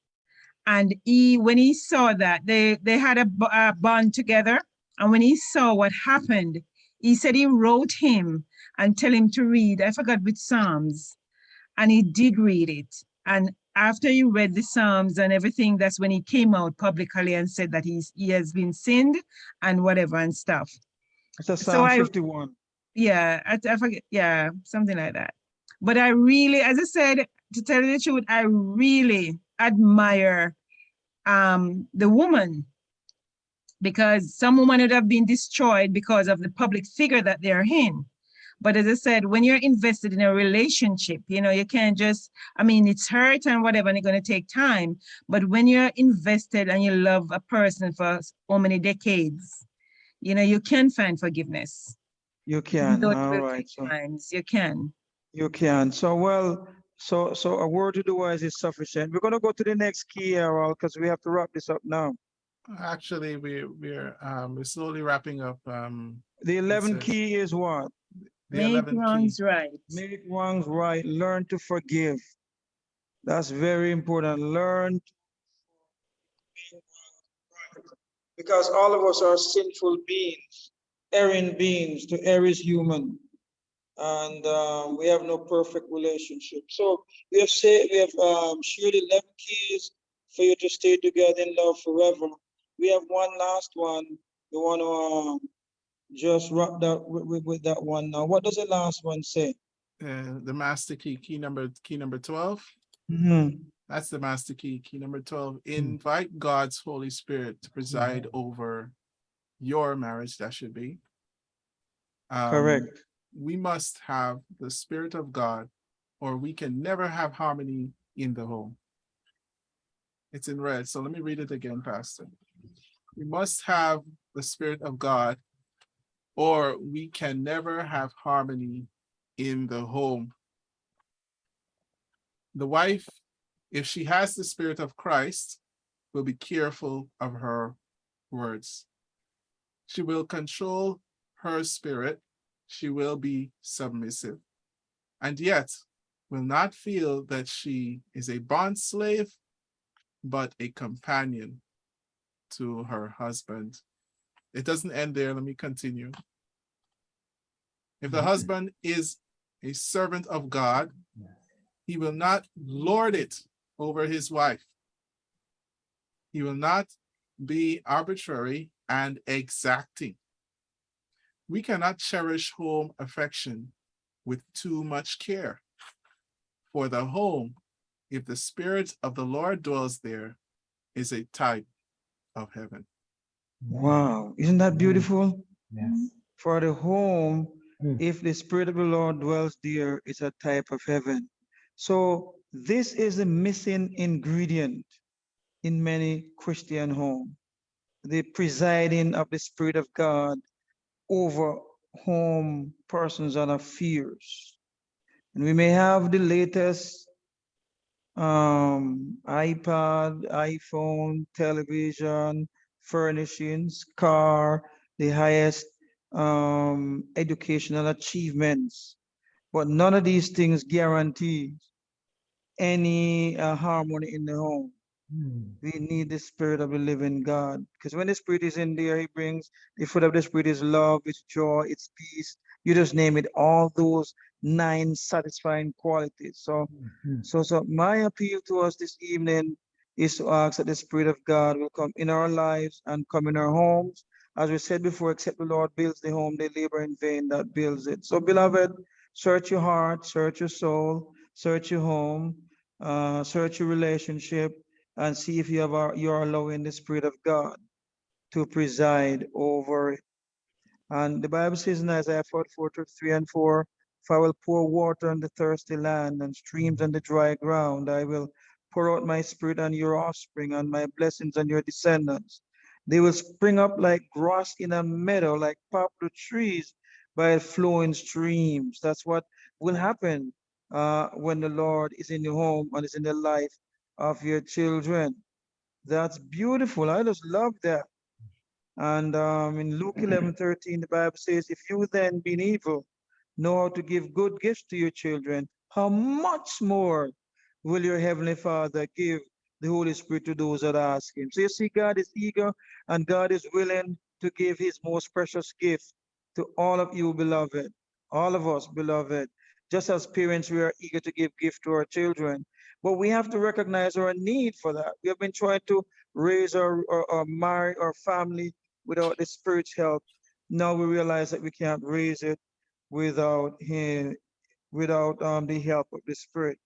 And he, when he saw that, they, they had a, a bond together. And when he saw what happened, he said he wrote him and tell him to read, I forgot which Psalms. And he did read it. And after he read the Psalms and everything, that's when he came out publicly and said that he's, he has been sinned and whatever and stuff. It's a so Psalm I- fifty-one. Yeah, I, I forget, yeah, something like that. But I really, as I said, to tell you the truth, I really admire um, the woman because some women would have been destroyed because of the public figure that they're in. But as I said, when you're invested in a relationship, you know, you can't just, I mean, it's hurt and whatever, and it's going to take time. But when you're invested and you love a person for so many decades, you know, you can find forgiveness. You can, though it all will right. take So Times, you can. you can. So well, so so a word to the wise is sufficient. We're gonna go to the next key, Harold, because we have to wrap this up now. Actually, we, we're, um, we're slowly wrapping up, um, The 11 key is what? The Make 11th key. wrongs right. Make wrongs right, learn to forgive. That's very important. Learn. Because all of us are sinful beings, erring beings, to err is human. And um, we have no perfect relationship. So we have said, we have um, shared 11 keys for you to stay together in love forever. We have one last one. We want to um, just wrap that with, with, that one now. What does the last one say? Uh, the master key, key number, key number twelve. Mhm. That's the master key, key number twelve. Invite God's Holy Spirit to preside over your marriage, that should be. Um, Correct. We must have the Spirit of God, or we can never have harmony in the home. It's in red, so let me read it again, Pastor. We must have the Spirit of God, or we can never have harmony in the home. The wife, if she has the Spirit of Christ, will be careful of her words. She will control her spirit. She will be submissive. And yet will not feel that she is a bond slave, but a companion to her husband. It doesn't end there. Let me continue. If the husband is a servant of God, he will not lord it over his wife. He will not be arbitrary and exacting. We cannot cherish home affection with too much care. For the home, if the spirit of the Lord dwells there, is a type of heaven. Wow, isn't that beautiful? Yes. For the home, Mm. if the Spirit of the Lord dwells there, it's a type of heaven. So this is a missing ingredient in many Christian homes. The presiding of the Spirit of God over home persons and affairs. And we may have the latest um, iPad, iPhone, television, furnishings, car, the highest um, educational achievements. But none of these things guarantee any uh, harmony in the home. Mm. We need the spirit of the living God. Because when the spirit is in there, he brings the fruit of the spirit is love, it's joy, it's peace. You just name it, all those nine satisfying qualities. So Mhm. so, so my appeal to us this evening is to ask that the Spirit of God will come in our lives and come in our homes. As we said before, except the Lord builds the home, they labor in vain that builds it. So beloved, search your heart, search your soul, search your home, uh, search your relationship, and see if you have, our- you're allowing the Spirit of God to preside over it. And the Bible says in Isaiah 44, 3 and 4, for I will pour water on the thirsty land and streams on the dry ground. I will pour out my spirit on your offspring and my blessings on your descendants. They will spring up like grass in a meadow, like poplar trees by flowing streams. That's what will happen uh, when the Lord is in your home and is in the life of your children. That's beautiful. I just love that. And um, in Luke 11, 13, the Bible says, if you then being evil know how to give good gifts to your children, how much more will your heavenly Father give the Holy Spirit to those that ask him? So you see, God is eager and God is willing to give his most precious gift to all of you, beloved, all of us, beloved. Just as parents, we are eager to give gift to our children, but we have to recognize our need for that. We have been trying to raise our, or marry our family without the Spirit's help. Now we realize that we can't raise it without him, without um, the help of the Spirit.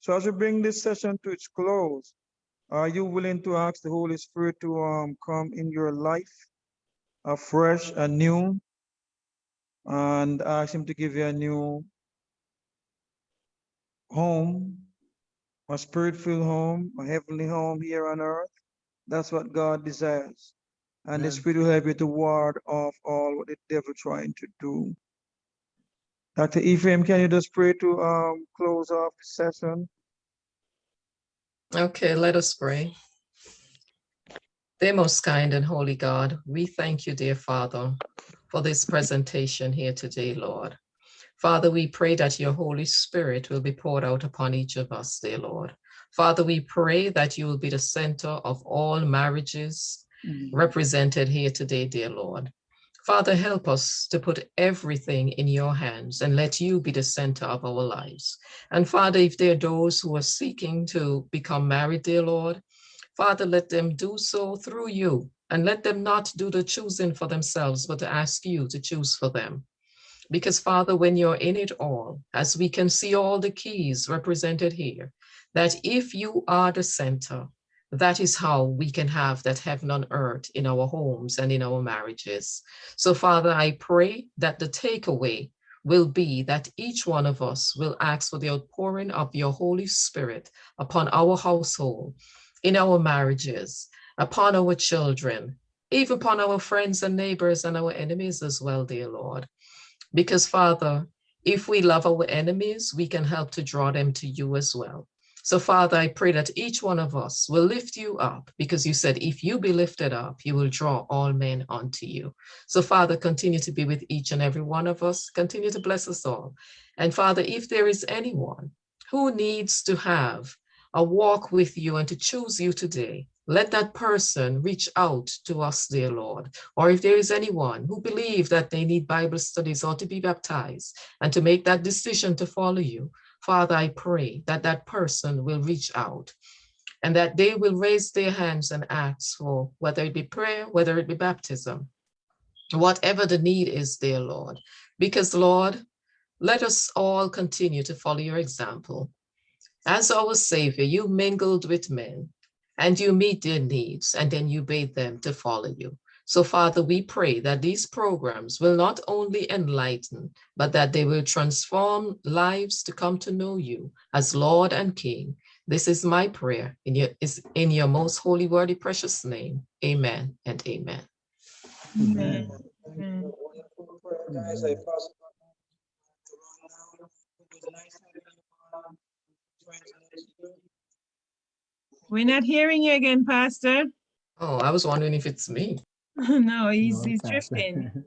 So as we bring this session to its close, are you willing to ask the Holy Spirit to um, come in your life afresh, anew, and ask him to give you a new home, a spirit-filled home, a heavenly home here on earth? That's what God desires. And the Spirit will help you to ward off all what the devil trying to do. Dr. Ephraim, can you just pray to um close off the session? Okay, let us pray. Dear most kind and holy God, we thank you, dear Father, for this presentation here today, Lord. Father, we pray that your Holy Spirit will be poured out upon each of us, dear Lord. Father, we pray that you will be the center of all marriages represented here today, dear Lord. Father, help us to put everything in your hands and let you be the center of our lives. And Father, if there are those who are seeking to become married, dear Lord, Father, let them do so through you and let them not do the choosing for themselves, but to ask you to choose for them. Because Father, when you're in it all, as we can see all the keys represented here, that if you are the center, that is how we can have that heaven on earth in our homes and in our marriages. So Father, I pray that the takeaway will be that each one of us will ask for the outpouring of your Holy Spirit upon our household, in our marriages, upon our children, even upon our friends and neighbors and our enemies as well, dear Lord. Because Father, if we love our enemies, we can help to draw them to you as well. So Father, I pray that each one of us will lift you up because you said, if you be lifted up, you will draw all men unto you. So Father, continue to be with each and every one of us. Continue to bless us all. And Father, if there is anyone who needs to have a walk with you and to choose you today, let that person reach out to us, dear Lord. Or if there is anyone who believe that they need Bible studies or to be baptized and to make that decision to follow you, Father, I pray that that person will reach out and that they will raise their hands and ask for whether it be prayer, whether it be baptism, whatever the need is, dear Lord. Because Lord, let us all continue to follow your example. As our Savior, you mingled with men and you meet their needs and then you bade them to follow you. So Father, we pray that these programs will not only enlighten, but that they will transform lives to come to know you as Lord and King. This is my prayer in your, is in your most holy, worthy, precious name. Amen and amen. Amen. Amen. Wonderful prayer, Guys, I pass it on to Ron now. It was nice having you on. Friends and next year. We're not hearing you again, Pastor. Oh, I was wondering if it's me. No, he's, No, he's drifting.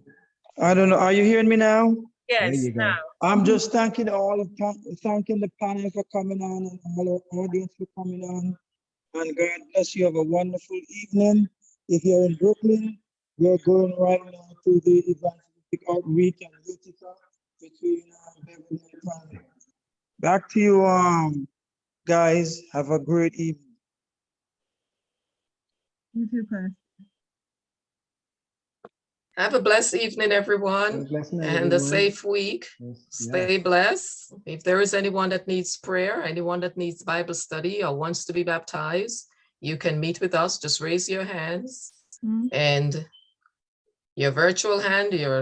I don't know, are you hearing me now? Yes, now. I'm just thanking all, thanking the panel for coming on and all our audience for coming on. And God bless you. Have a wonderful evening. If you're in Brooklyn, we're going right now to the evangelistic outreach and Utica between uh, Beverly and Palm. Back to you, um, guys. Have a great evening. You too, Pastor. Have a blessed evening, everyone, blessed night, and a safe week. Yes, Stay blessed. If there is anyone that needs prayer, anyone that needs Bible study or wants to be baptized, you can meet with us. Just raise your hands Mm. and your virtual hand, your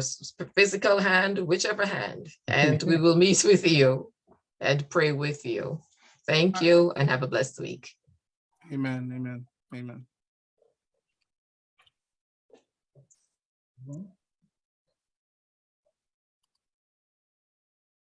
physical hand, whichever hand, and we will meet with you and pray with you. Thank you and have a blessed week. Amen, amen, amen. Mhm.